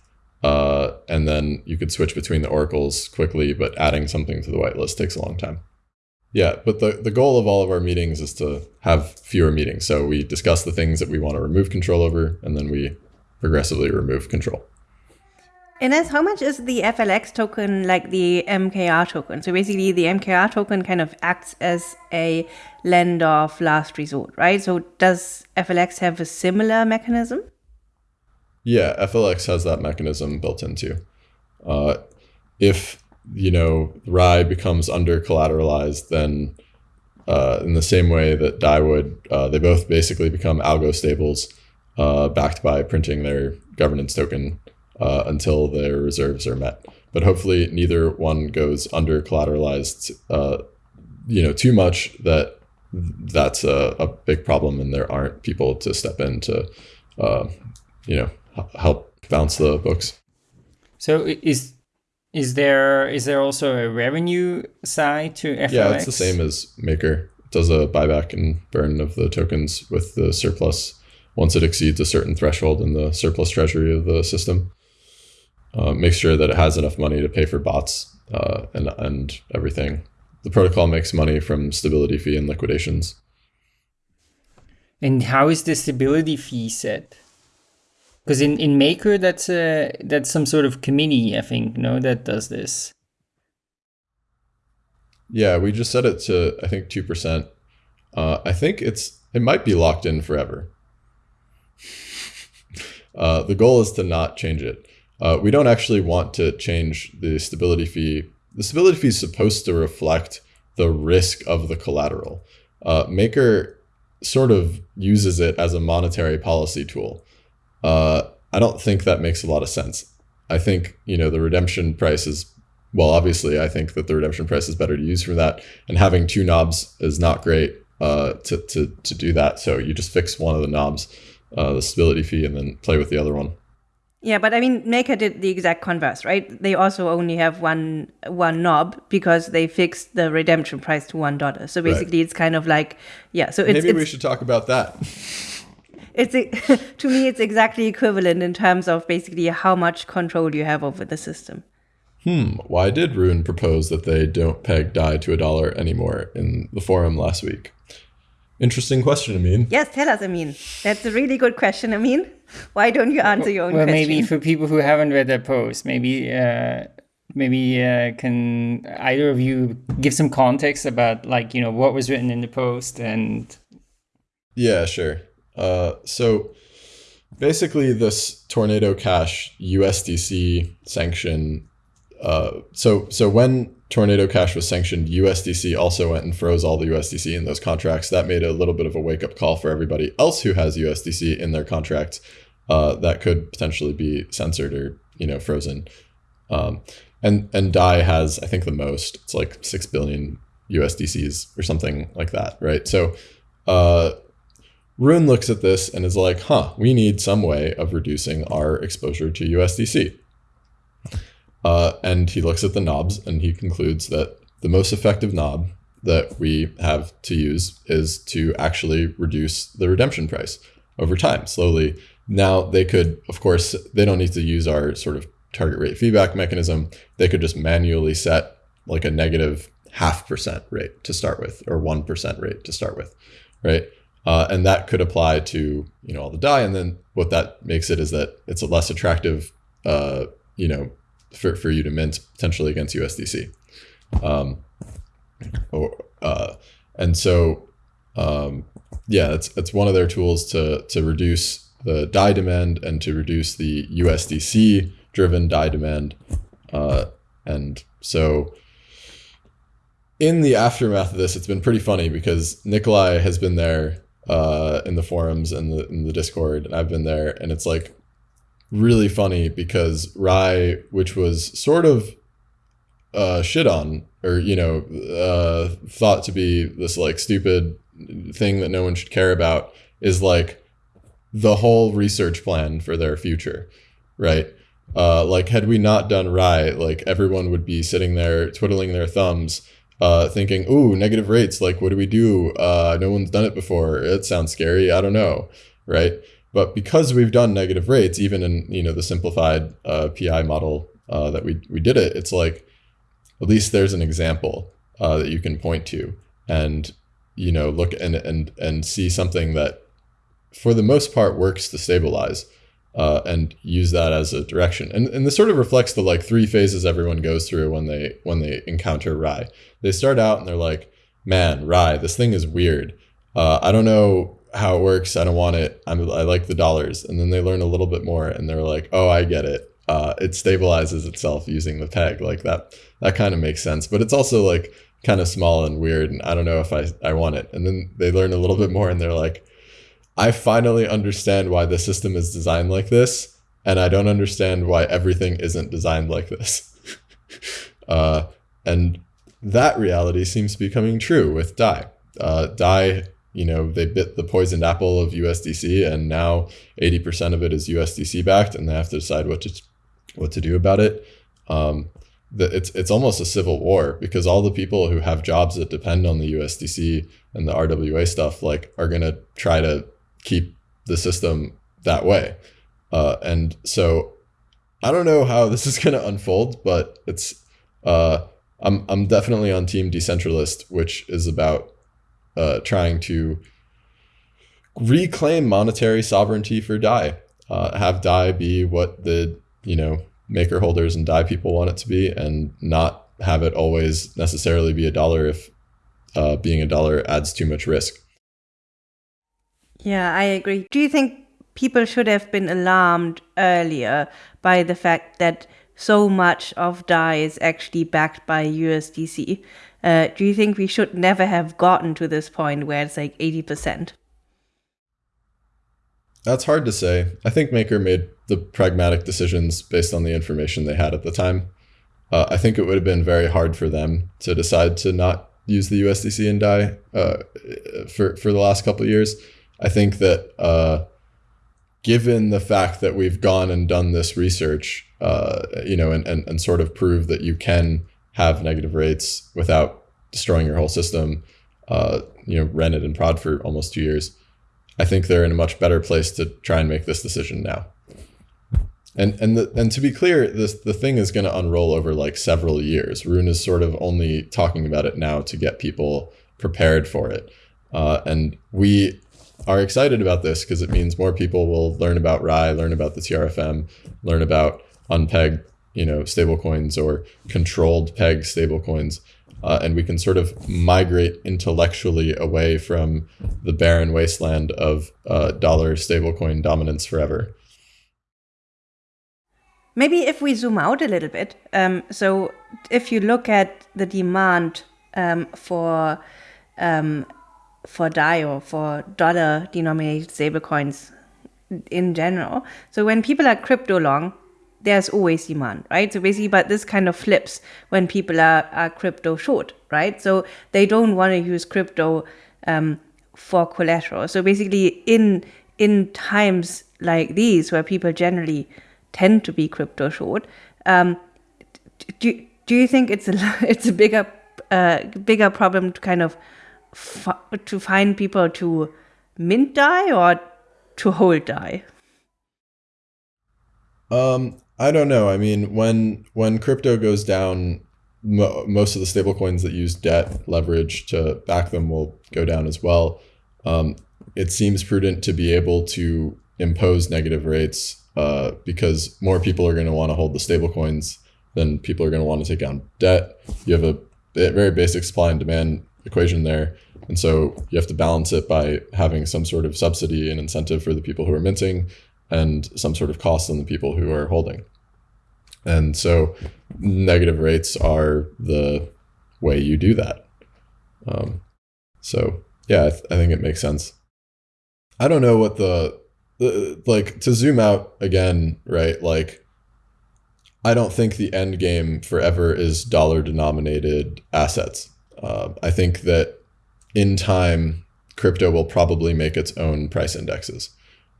Uh, and then you could switch between the oracles quickly, but adding something to the whitelist takes a long time. Yeah, but the, the goal of all of our meetings is to have fewer meetings. So we discuss the things that we want to remove control over, and then we progressively remove control. Ines, how much is the FLX token like the MKR token? So basically, the MKR token kind of acts as a lender of last resort, right? So does FLX have a similar mechanism? Yeah, FLX has that mechanism built into. Uh, if you know, RAI becomes under collateralized, then uh, in the same way that DAI would, uh, they both basically become algo stables uh, backed by printing their governance token uh, until their reserves are met. But hopefully, neither one goes under collateralized, uh, you know, too much that that's a, a big problem, and there aren't people to step in to, uh, you know, help bounce the books. So is is there is there also a revenue side to FLX? Yeah, it's the same as Maker. It does a buyback and burn of the tokens with the surplus once it exceeds a certain threshold in the surplus treasury of the system. Uh, make sure that it has enough money to pay for bots uh, and and everything. The protocol makes money from stability fee and liquidations. And how is the stability fee set? Because in, in Maker, that's a that's some sort of committee, I think, no, that does this. Yeah, we just set it to I think two percent. Uh, I think it's it might be locked in forever. Uh, the goal is to not change it. Uh, we don't actually want to change the stability fee. The stability fee is supposed to reflect the risk of the collateral. Uh, Maker sort of uses it as a monetary policy tool. Uh, I don't think that makes a lot of sense. I think you know the redemption price is well. Obviously, I think that the redemption price is better to use for that, and having two knobs is not great uh, to to to do that. So you just fix one of the knobs, uh, the stability fee, and then play with the other one. Yeah, but I mean, Maker did the exact converse, right? They also only have one one knob because they fixed the redemption price to one dollar. So basically, right. it's kind of like, yeah. So it's, maybe it's, we should talk about that. It's to me, it's exactly equivalent in terms of basically how much control you have over the system. Hmm. Why did Rune propose that they don't peg Dai to a dollar anymore in the forum last week? Interesting question, Ameen. Yes, tell us, Ameen. That's a really good question, Ameen. Why don't you answer your own well, question? maybe for people who haven't read that post, maybe uh, maybe uh, can either of you give some context about like you know what was written in the post and. Yeah, sure. Uh, so basically, this Tornado Cash USDC sanction. Uh, so so when Tornado Cash was sanctioned, USDC also went and froze all the USDC in those contracts. That made a little bit of a wake up call for everybody else who has USDC in their contracts uh, that could potentially be censored or you know frozen. Um, and and Dai has I think the most. It's like six billion USDCs or something like that, right? So. Uh, Rune looks at this and is like, huh, we need some way of reducing our exposure to USDC. Uh, and he looks at the knobs and he concludes that the most effective knob that we have to use is to actually reduce the redemption price over time slowly. Now, they could, of course, they don't need to use our sort of target rate feedback mechanism. They could just manually set like a negative half percent rate to start with or 1% rate to start with, right? Uh, and that could apply to you know all the Dai. And then what that makes it is that it's a less attractive, uh, you know, for, for you to mint potentially against USDC. Um, or, uh, and so, um, yeah, it's, that's one of their tools to to reduce the Dai demand and to reduce the USDC driven Dai demand. Uh, and so, in the aftermath of this, it's been pretty funny because Nikolai has been there uh, in the forums and the in the Discord, and I've been there, and it's like really funny because RAI, which was sort of uh, shit on or you know uh, thought to be this like stupid thing that no one should care about, is like the whole research plan for their future, right? Uh, like had we not done RAI, like everyone would be sitting there twiddling their thumbs, uh, thinking, "Ooh, negative rates! Like, what do we do? Uh, no one's done it before. It sounds scary. I don't know, right?" But because we've done negative rates, even in you know the simplified uh, PI model uh, that we we did it, it's like at least there's an example uh, that you can point to and you know look and and and see something that for the most part works to stabilize uh, and use that as a direction. And and this sort of reflects the like three phases everyone goes through when they when they encounter RAI. They start out and they're like, "Man, RAI, this thing is weird. Uh, I don't know how it works. I don't want it. I'm, I like the dollars." And then they learn a little bit more and they're like, "Oh, I get it. Uh, it stabilizes itself using the peg. Like that. That kind of makes sense. But it's also like." kind of small and weird and I don't know if I, I want it. And then they learn a little bit more and they're like, I finally understand why the system is designed like this, and I don't understand why everything isn't designed like this. uh, and that reality seems to be coming true with Dai. uh, Dai, you know, they bit the poisoned apple of USDC, and now 80% of it is USDC backed, and they have to decide what to what to do about it. Um, the, it's it's almost a civil war because all the people who have jobs that depend on the USDC and the RWA stuff like are gonna try to keep the system that way, uh, and so I don't know how this is gonna unfold, but it's uh, I'm I'm definitely on team decentralist, which is about uh, trying to reclaim monetary sovereignty for DAI. Uh, have DAI be what the you know maker holders and DAI people want it to be, and not have it always necessarily be a dollar if uh, being a dollar adds too much risk. Yeah, I agree. Do you think people should have been alarmed earlier by the fact that so much of DAI is actually backed by USDC? Uh, do you think we should never have gotten to this point where it's like 80%? That's hard to say. I think Maker made the pragmatic decisions based on the information they had at the time. Uh, I think it would have been very hard for them to decide to not use the USDC and DAI uh, for for the last couple of years. I think that uh, given the fact that we've gone and done this research, uh, you know, and, and and sort of prove that you can have negative rates without destroying your whole system, uh, you know, rented and prod for almost two years. I think they're in a much better place to try and make this decision now. And and the, and to be clear, this the thing is going to unroll over like several years. Rune is sort of only talking about it now to get people prepared for it, uh, and we are excited about this because it means more people will learn about RAI, learn about the TRFM, learn about unpegged, you know, stablecoins or controlled peg stablecoins, uh, and we can sort of migrate intellectually away from the barren wasteland of uh, dollar stablecoin dominance forever. Maybe if we zoom out a little bit, um, so if you look at the demand um, for um, for DAI or for dollar denominated stablecoins in general, so when people are crypto long, there's always demand, right? So basically, but this kind of flips when people are, are crypto short, right? So they don't want to use crypto um, for collateral. So basically, in in times like these where people generally tend to be crypto short, um, do do you think it's a it's a bigger uh, bigger problem to kind of to find people to mint DAI or to hold DAI? Um, I don't know. I mean, when when crypto goes down, mo- most of the stablecoins that use debt leverage to back them will go down as well. Um, it seems prudent to be able to impose negative rates uh, because more people are going to want to hold the stablecoins than people are going to want to take on debt. You have a very basic supply and demand equation there. And so you have to balance it by having some sort of subsidy and incentive for the people who are minting and some sort of cost on the people who are holding. And so negative rates are the way you do that. Um, so yeah, I, th- I, think it makes sense. I don't know what the, the like to zoom out again, right? Like, I don't think the end game forever is dollar denominated assets. Uh, I think that in time, crypto will probably make its own price indexes.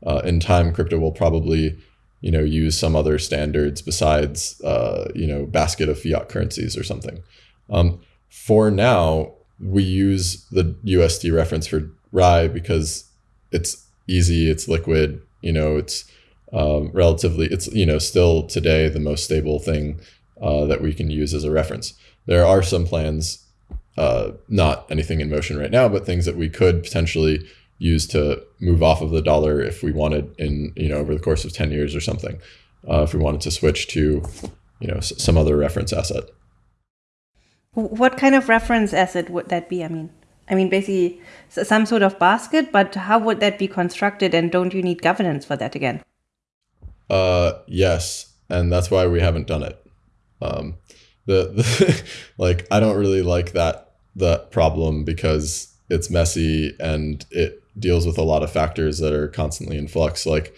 Uh, in time, crypto will probably you know, use some other standards besides, uh, you know, basket of fiat currencies or something. Um, for now, we use the USD reference for RAI because it's easy, it's liquid, you know, it's um, relatively, it's, you know, still today the most stable thing uh, that we can use as a reference. There are some plans, uh, not anything in motion right now, but things that we could potentially use to move off of the dollar if we wanted in you know over the course of 10 years or something uh, if we wanted to switch to you know s- some other reference asset. What kind of reference asset would that be? I mean i mean basically some sort of basket but how would that be constructed and don't you need governance for that again? Uh yes and that's why we haven't done it. Um the, the like i don't really like that that problem because it's messy and it deals with a lot of factors that are constantly in flux. Like,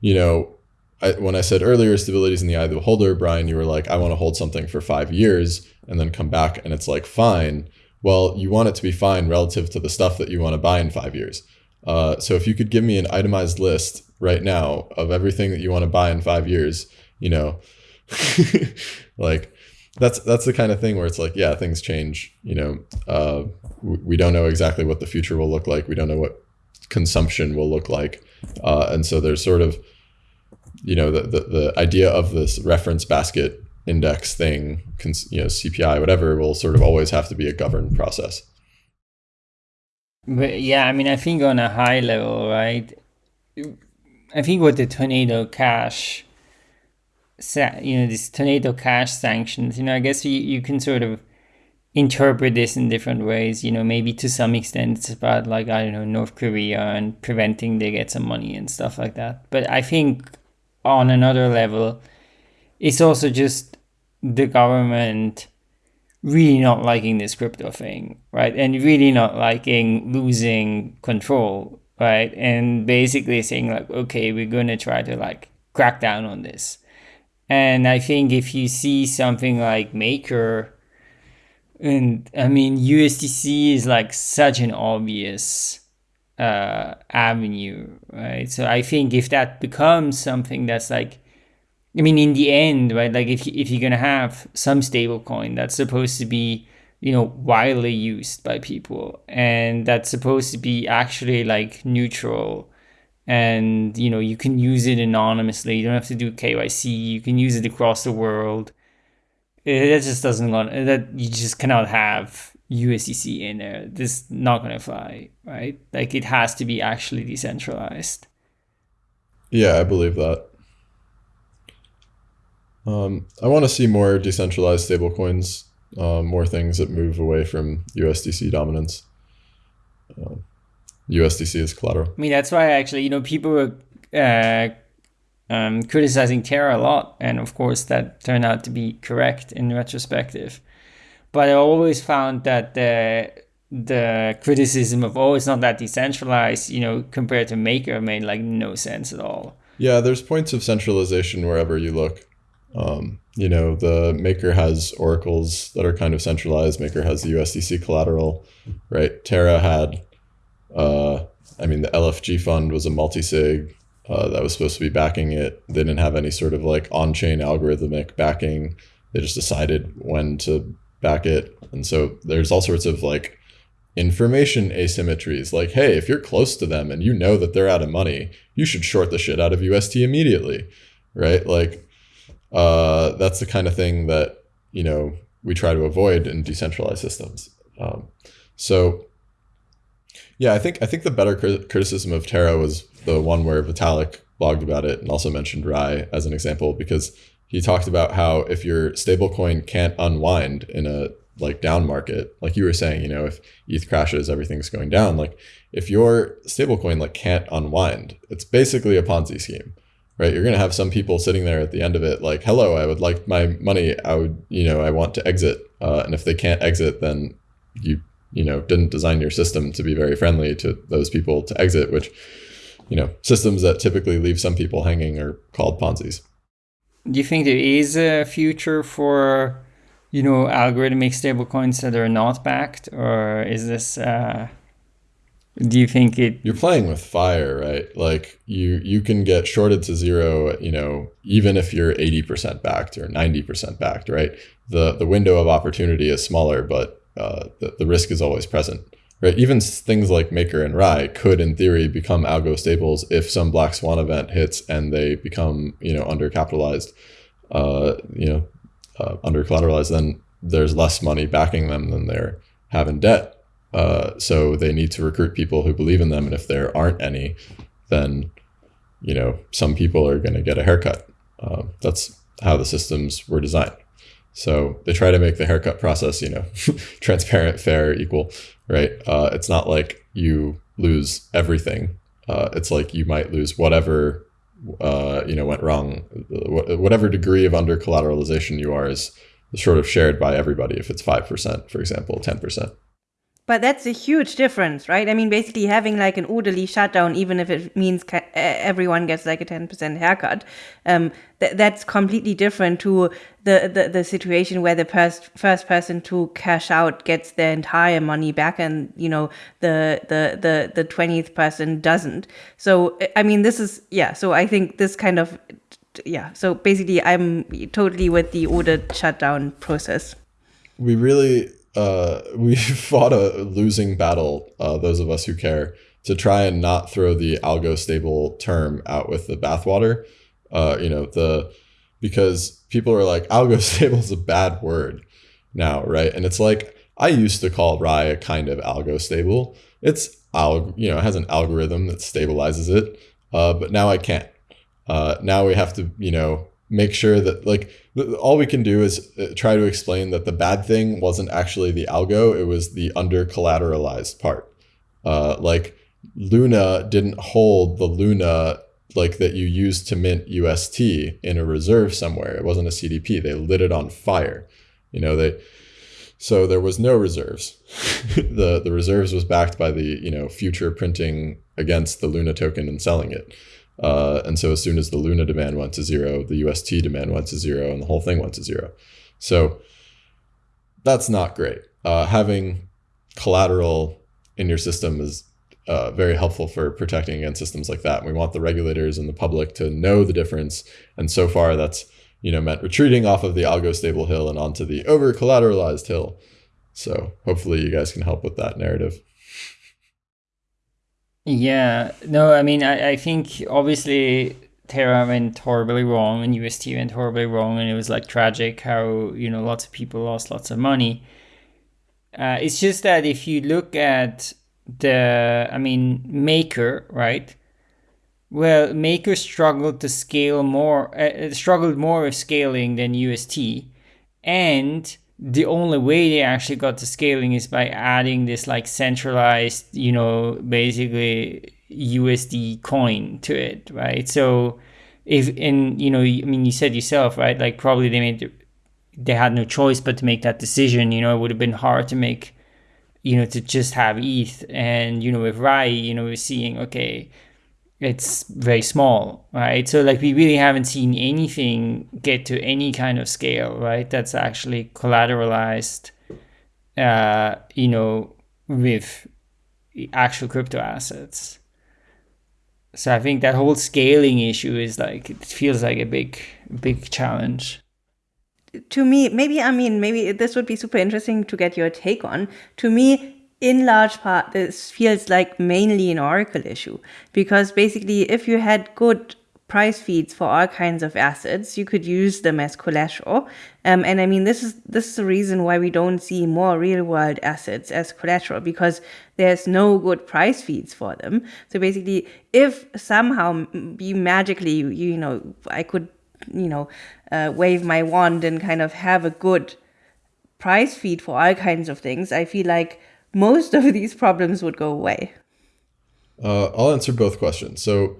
you know, I, when I said earlier, stability is in the eye of the beholder, Brian, you were like, I want to hold something for five years and then come back and it's like fine. Well, you want it to be fine relative to the stuff that you want to buy in five years. Uh, so if you could give me an itemized list right now of everything that you want to buy in five years, you know, like that's that's the kind of thing where it's like, yeah, things change. You know, uh, we don't know exactly what the future will look like. We don't know what consumption will look like, uh, and so there's sort of, you know, the, the the idea of this reference basket index thing, you know, CPI, whatever, will sort of always have to be a governed process. But yeah, I mean, I think on a high level, right? I think what the tornado cash you know these tornado cash sanctions you know i guess you, you can sort of interpret this in different ways you know maybe to some extent it's about like i don't know north korea and preventing they get some money and stuff like that. But i think on another level it's also just the government really not liking this crypto thing right? And really not liking losing control right? And basically saying like okay we're going to try to like crack down on this and I think if you see something like Maker, and I mean USDC is like such an obvious uh, avenue, right? So I think if that becomes something that's like, I mean, in the end, right? Like if if you're gonna have some stablecoin that's supposed to be, you know, widely used by people, and that's supposed to be actually like neutral and you know you can use it anonymously. You don't have to do kyc you can use it across the world. It, just doesn't that you just cannot have usdc in there. This is not to fly right? Like it has to be actually decentralized. Yeah i believe that. Um, i want to see more decentralized stablecoins uh, more things that move away from usdc dominance. Um, USDC as collateral. I mean, that's why actually, you know, people were uh, um, criticizing Terra a lot, and of course, that turned out to be correct in retrospective. But I always found that the the criticism of oh, it's not that decentralized, you know, compared to Maker made like no sense at all. Yeah, there's points of centralization wherever you look. Um, you know, the Maker has oracles that are kind of centralized. Maker has the USDC collateral, right? Terra had uh, I mean, the LFG fund was a multi-sig uh, that was supposed to be backing it. They didn't have any sort of like on-chain algorithmic backing. They just decided when to back it, and so there's all sorts of like information asymmetries. Like, hey, if you're close to them and you know that they're out of money, you should short the shit out of UST immediately, right? Like, uh, that's the kind of thing that you know we try to avoid in decentralized systems. Um, so yeah, I think I think the better criticism of Terra was the one where Vitalik blogged about it and also mentioned RAI as an example because he talked about how if your stablecoin can't unwind in a like down market, like you were saying, you know, if ETH crashes, everything's going down. Like if your stablecoin like can't unwind, it's basically a Ponzi scheme, right? You're gonna have some people sitting there at the end of it, like, "Hello, I would like my money. I would, you know, I want to exit." Uh, and if they can't exit, then you you know didn't design your system to be very friendly to those people to exit which you know systems that typically leave some people hanging are called ponzi's. Do you think there is a future for you know algorithmic stablecoins that are not backed or is this uh do you think it you're playing with fire right? Like you you can get shorted to zero you know even if you're 80% backed or 90% backed right? The the window of opportunity is smaller but uh, the, the risk is always present. Right, even things like Maker and Rai could, in theory, become algo stables if some black swan event hits and they become, you know, undercapitalized, uh, you know, uh, under collateralized. Then there's less money backing them than they're having debt. Uh, so they need to recruit people who believe in them, and if there aren't any, then, you know, some people are going to get a haircut. Uh, that's how the systems were designed. So they try to make the haircut process, you know, transparent, fair, equal, right? Uh, it's not like you lose everything. Uh, it's like you might lose whatever, uh, you know, went wrong. Whatever degree of under collateralization you are is sort of shared by everybody. If it's five percent, for example, ten percent. But that's a huge difference, right? I mean, basically having like an orderly shutdown, even if it means everyone gets like a 10% haircut, um, th- that's completely different to the, the, the situation where the first, first person to cash out gets their entire money back and, you know, the, the, the, the 20th person doesn't. So, I mean, this is, yeah, so I think this kind of, yeah, so basically I'm totally with the ordered shutdown process. We really uh, we fought a losing battle, uh, those of us who care, to try and not throw the algo stable term out with the bathwater. Uh, you know, the because people are like, algo stable is a bad word now, right? And it's like, I used to call RAI a kind of algo stable. It's alg, you know, it has an algorithm that stabilizes it, uh, but now I can't. Uh, now we have to, you know, make sure that like all we can do is uh, try to explain that the bad thing wasn't actually the algo it was the under collateralized part. Uh, like luna didn't hold the luna like that you used to mint ust in a reserve somewhere. It wasn't a cdp they lit it on fire. You know they so there was no reserves. The the reserves was backed by the you know future printing against the luna token and selling it uh, and so as soon as the Luna demand went to zero, the UST demand went to zero, and the whole thing went to zero. So that's not great. Uh, having collateral in your system is uh, very helpful for protecting against systems like that. And We want the regulators and the public to know the difference. And so far, that's you know meant retreating off of the algo stable hill and onto the over collateralized hill. So hopefully, you guys can help with that narrative. Yeah, no, I mean, I, I think obviously Terra went horribly wrong and UST went horribly wrong, and it was like tragic how, you know, lots of people lost lots of money. Uh, it's just that if you look at the, I mean, Maker, right? Well, Maker struggled to scale more, uh, struggled more with scaling than UST. And the only way they actually got to scaling is by adding this like centralized, you know, basically USD coin to it, right? So if in you know, I mean, you said yourself, right? Like probably they made they had no choice but to make that decision. You know, it would have been hard to make, you know, to just have ETH, and you know, with Rai, you know, we're seeing okay, it's very small, right? So like we really haven't seen anything get to any kind of scale, right? That's actually collateralized, uh, you know, with actual crypto assets. So I think that whole scaling issue is like it feels like a big, big challenge. To me, maybe I mean maybe this would be super interesting to get your take on. To me, in large part, this feels like mainly an Oracle issue because basically, if you had good price feeds for all kinds of assets, you could use them as collateral. Um, and I mean, this is this is the reason why we don't see more real world assets as collateral because there's no good price feeds for them. So basically, if somehow you magically, you, know, I could, you know, uh, wave my wand and kind of have a good price feed for all kinds of things, I feel like most of these problems would go away? Uh, I'll answer both questions. So,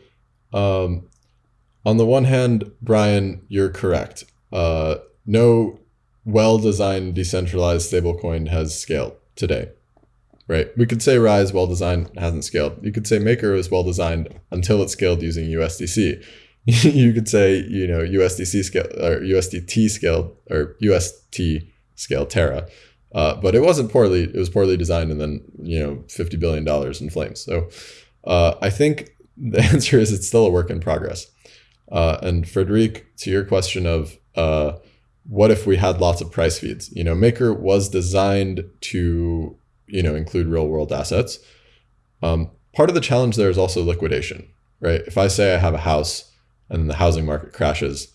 um, on the one hand, Brian, you're correct. Uh, no well designed decentralized stablecoin has scaled today. Right. We could say Rai's well designed hasn't scaled. You could say Maker is well designed until it scaled using USDC. you could say, you know, USDC scale or USDT scale or UST scale Terra. Uh, but it wasn't poorly. It was poorly designed, and then you know, fifty billion dollars in flames. So uh, I think the answer is it's still a work in progress. Uh, and Frederic, to your question of uh, what if we had lots of price feeds? You know, Maker was designed to you know include real world assets. Um, part of the challenge there is also liquidation, right? If I say I have a house and the housing market crashes,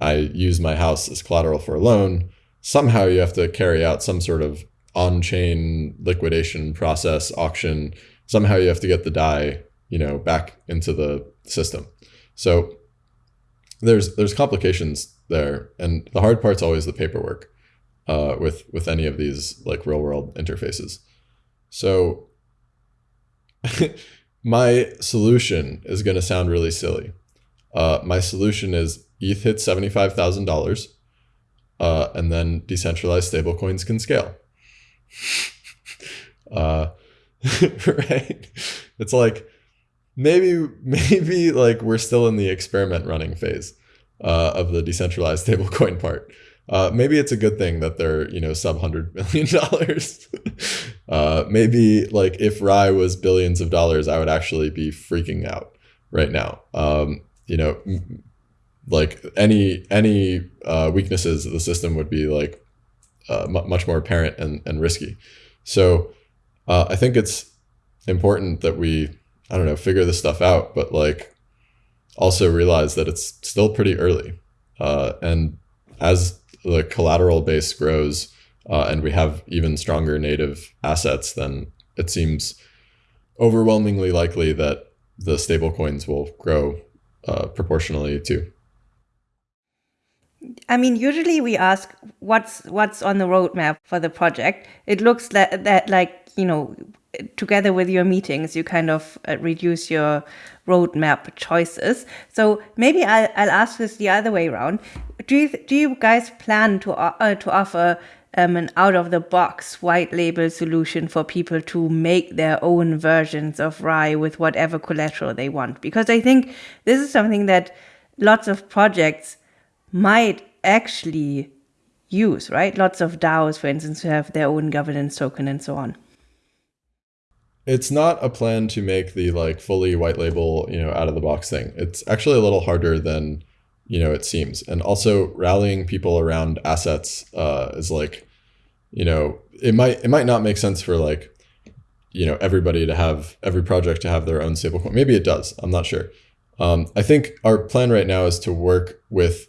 I use my house as collateral for a loan somehow you have to carry out some sort of on-chain liquidation process auction. Somehow you have to get the DAI you know back into the system. So there's there's complications there. And the hard part's always the paperwork uh, with with any of these like real world interfaces. So my solution is going to sound really silly. Uh, my solution is eth hits $75000 uh, and then decentralized stablecoins can scale. Uh, right? It's like maybe maybe like we're still in the experiment running phase uh, of the decentralized stablecoin part. Uh, maybe it's a good thing that they're you know sub hundred million dollars. uh, maybe like if Rai was billions of dollars, I would actually be freaking out right now. Um, you know, like any any uh, weaknesses of the system would be like uh, much more apparent and, and risky. So uh, I think it's important that we I don't know figure this stuff out, but like also realize that it's still pretty early, uh, and as the collateral base grows uh, and we have even stronger native assets, then it seems overwhelmingly likely that the stablecoins will grow uh, proportionally too. I mean, usually we ask what's what's on the roadmap for the project. It looks like that, like you know, together with your meetings, you kind of uh, reduce your roadmap choices. So maybe I'll, I'll ask this the other way around. Do you do you guys plan to uh, to offer um, an out of the box white label solution for people to make their own versions of Rai with whatever collateral they want? Because I think this is something that lots of projects might actually use, right? Lots of DAOs, for instance, have their own governance token and so on. It's not a plan to make the like fully white label, you know, out of the box thing. It's actually a little harder than, you know, it seems. And also rallying people around assets uh, is like, you know, it might it might not make sense for like, you know, everybody to have every project to have their own stablecoin. Maybe it does. I'm not sure. Um, I think our plan right now is to work with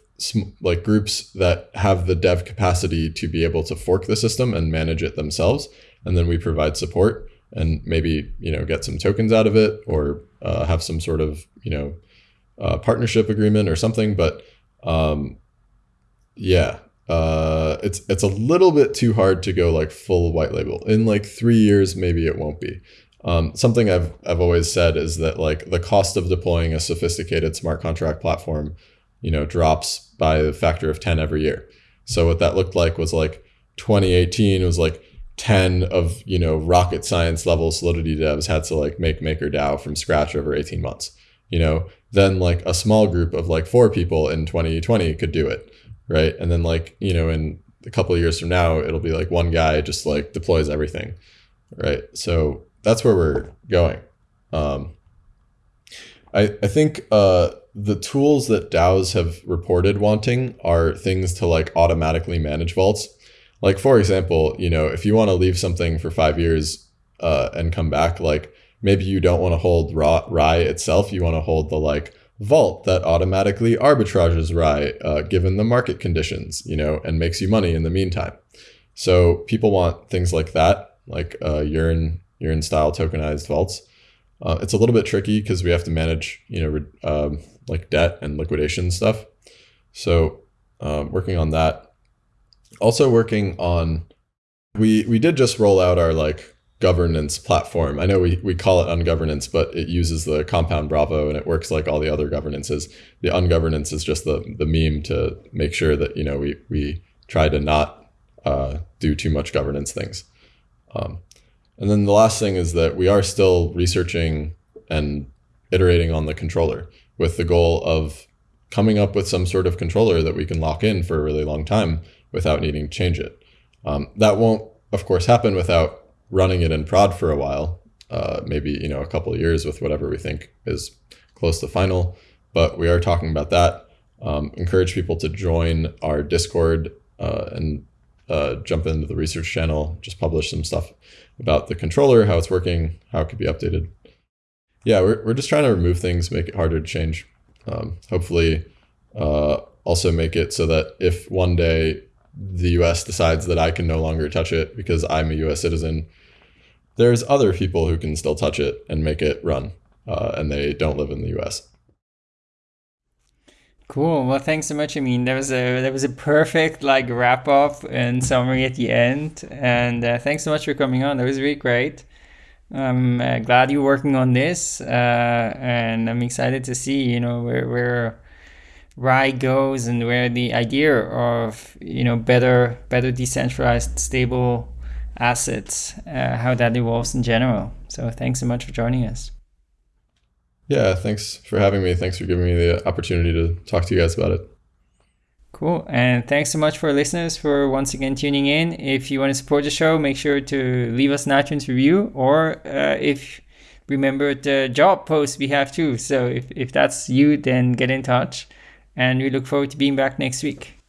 like groups that have the dev capacity to be able to fork the system and manage it themselves and then we provide support and maybe you know get some tokens out of it or uh, have some sort of you know uh, partnership agreement or something but um, yeah uh, it's it's a little bit too hard to go like full white label. In like three years maybe it won't be. Um, something I've I've always said is that like the cost of deploying a sophisticated smart contract platform you know, drops by a factor of 10 every year. So what that looked like was like 2018 was like 10 of, you know, rocket science level solidity devs had to like make MakerDAO from scratch over 18 months. You know, then like a small group of like four people in 2020 could do it. Right. And then like, you know, in a couple of years from now, it'll be like one guy just like deploys everything. Right. So that's where we're going. Um, I, I think uh, the tools that DAOs have reported wanting are things to like automatically manage vaults. Like for example, you know, if you want to leave something for five years uh, and come back, like maybe you don't want to hold raw, Rai itself, you want to hold the like vault that automatically arbitrages Rai uh, given the market conditions, you know, and makes you money in the meantime. So people want things like that, like uh, Yearn Yearn style tokenized vaults. Uh, it's a little bit tricky because we have to manage, you know, um, like debt and liquidation stuff. So um, working on that. Also working on, we we did just roll out our like governance platform. I know we, we call it ungovernance, but it uses the compound Bravo and it works like all the other governances. The ungovernance is just the, the meme to make sure that, you know, we, we try to not uh, do too much governance things. Um, and then the last thing is that we are still researching and iterating on the controller with the goal of coming up with some sort of controller that we can lock in for a really long time without needing to change it. Um, that won't, of course, happen without running it in prod for a while, uh, maybe you know a couple of years with whatever we think is close to final. But we are talking about that. Um, encourage people to join our Discord uh, and uh, jump into the research channel. Just publish some stuff about the controller, how it's working, how it could be updated yeah, we're, we're just trying to remove things, make it harder to change. Um, hopefully, uh, also make it so that if one day the US decides that I can no longer touch it because I'm a US citizen, there's other people who can still touch it and make it run, uh, and they don't live in the US. Cool. Well, thanks so much. I mean, there was a there was a perfect like wrap up and summary at the end, and uh, thanks so much for coming on. That was really great. I'm uh, glad you're working on this, uh, and I'm excited to see you know where where Rai goes and where the idea of you know better better decentralized stable assets, uh, how that evolves in general. So thanks so much for joining us. Yeah, thanks for having me. Thanks for giving me the opportunity to talk to you guys about it. Cool. And thanks so much for listeners for once again tuning in. If you want to support the show, make sure to leave us an iTunes review or uh, if remember the job post we have too. So if, if that's you, then get in touch. And we look forward to being back next week.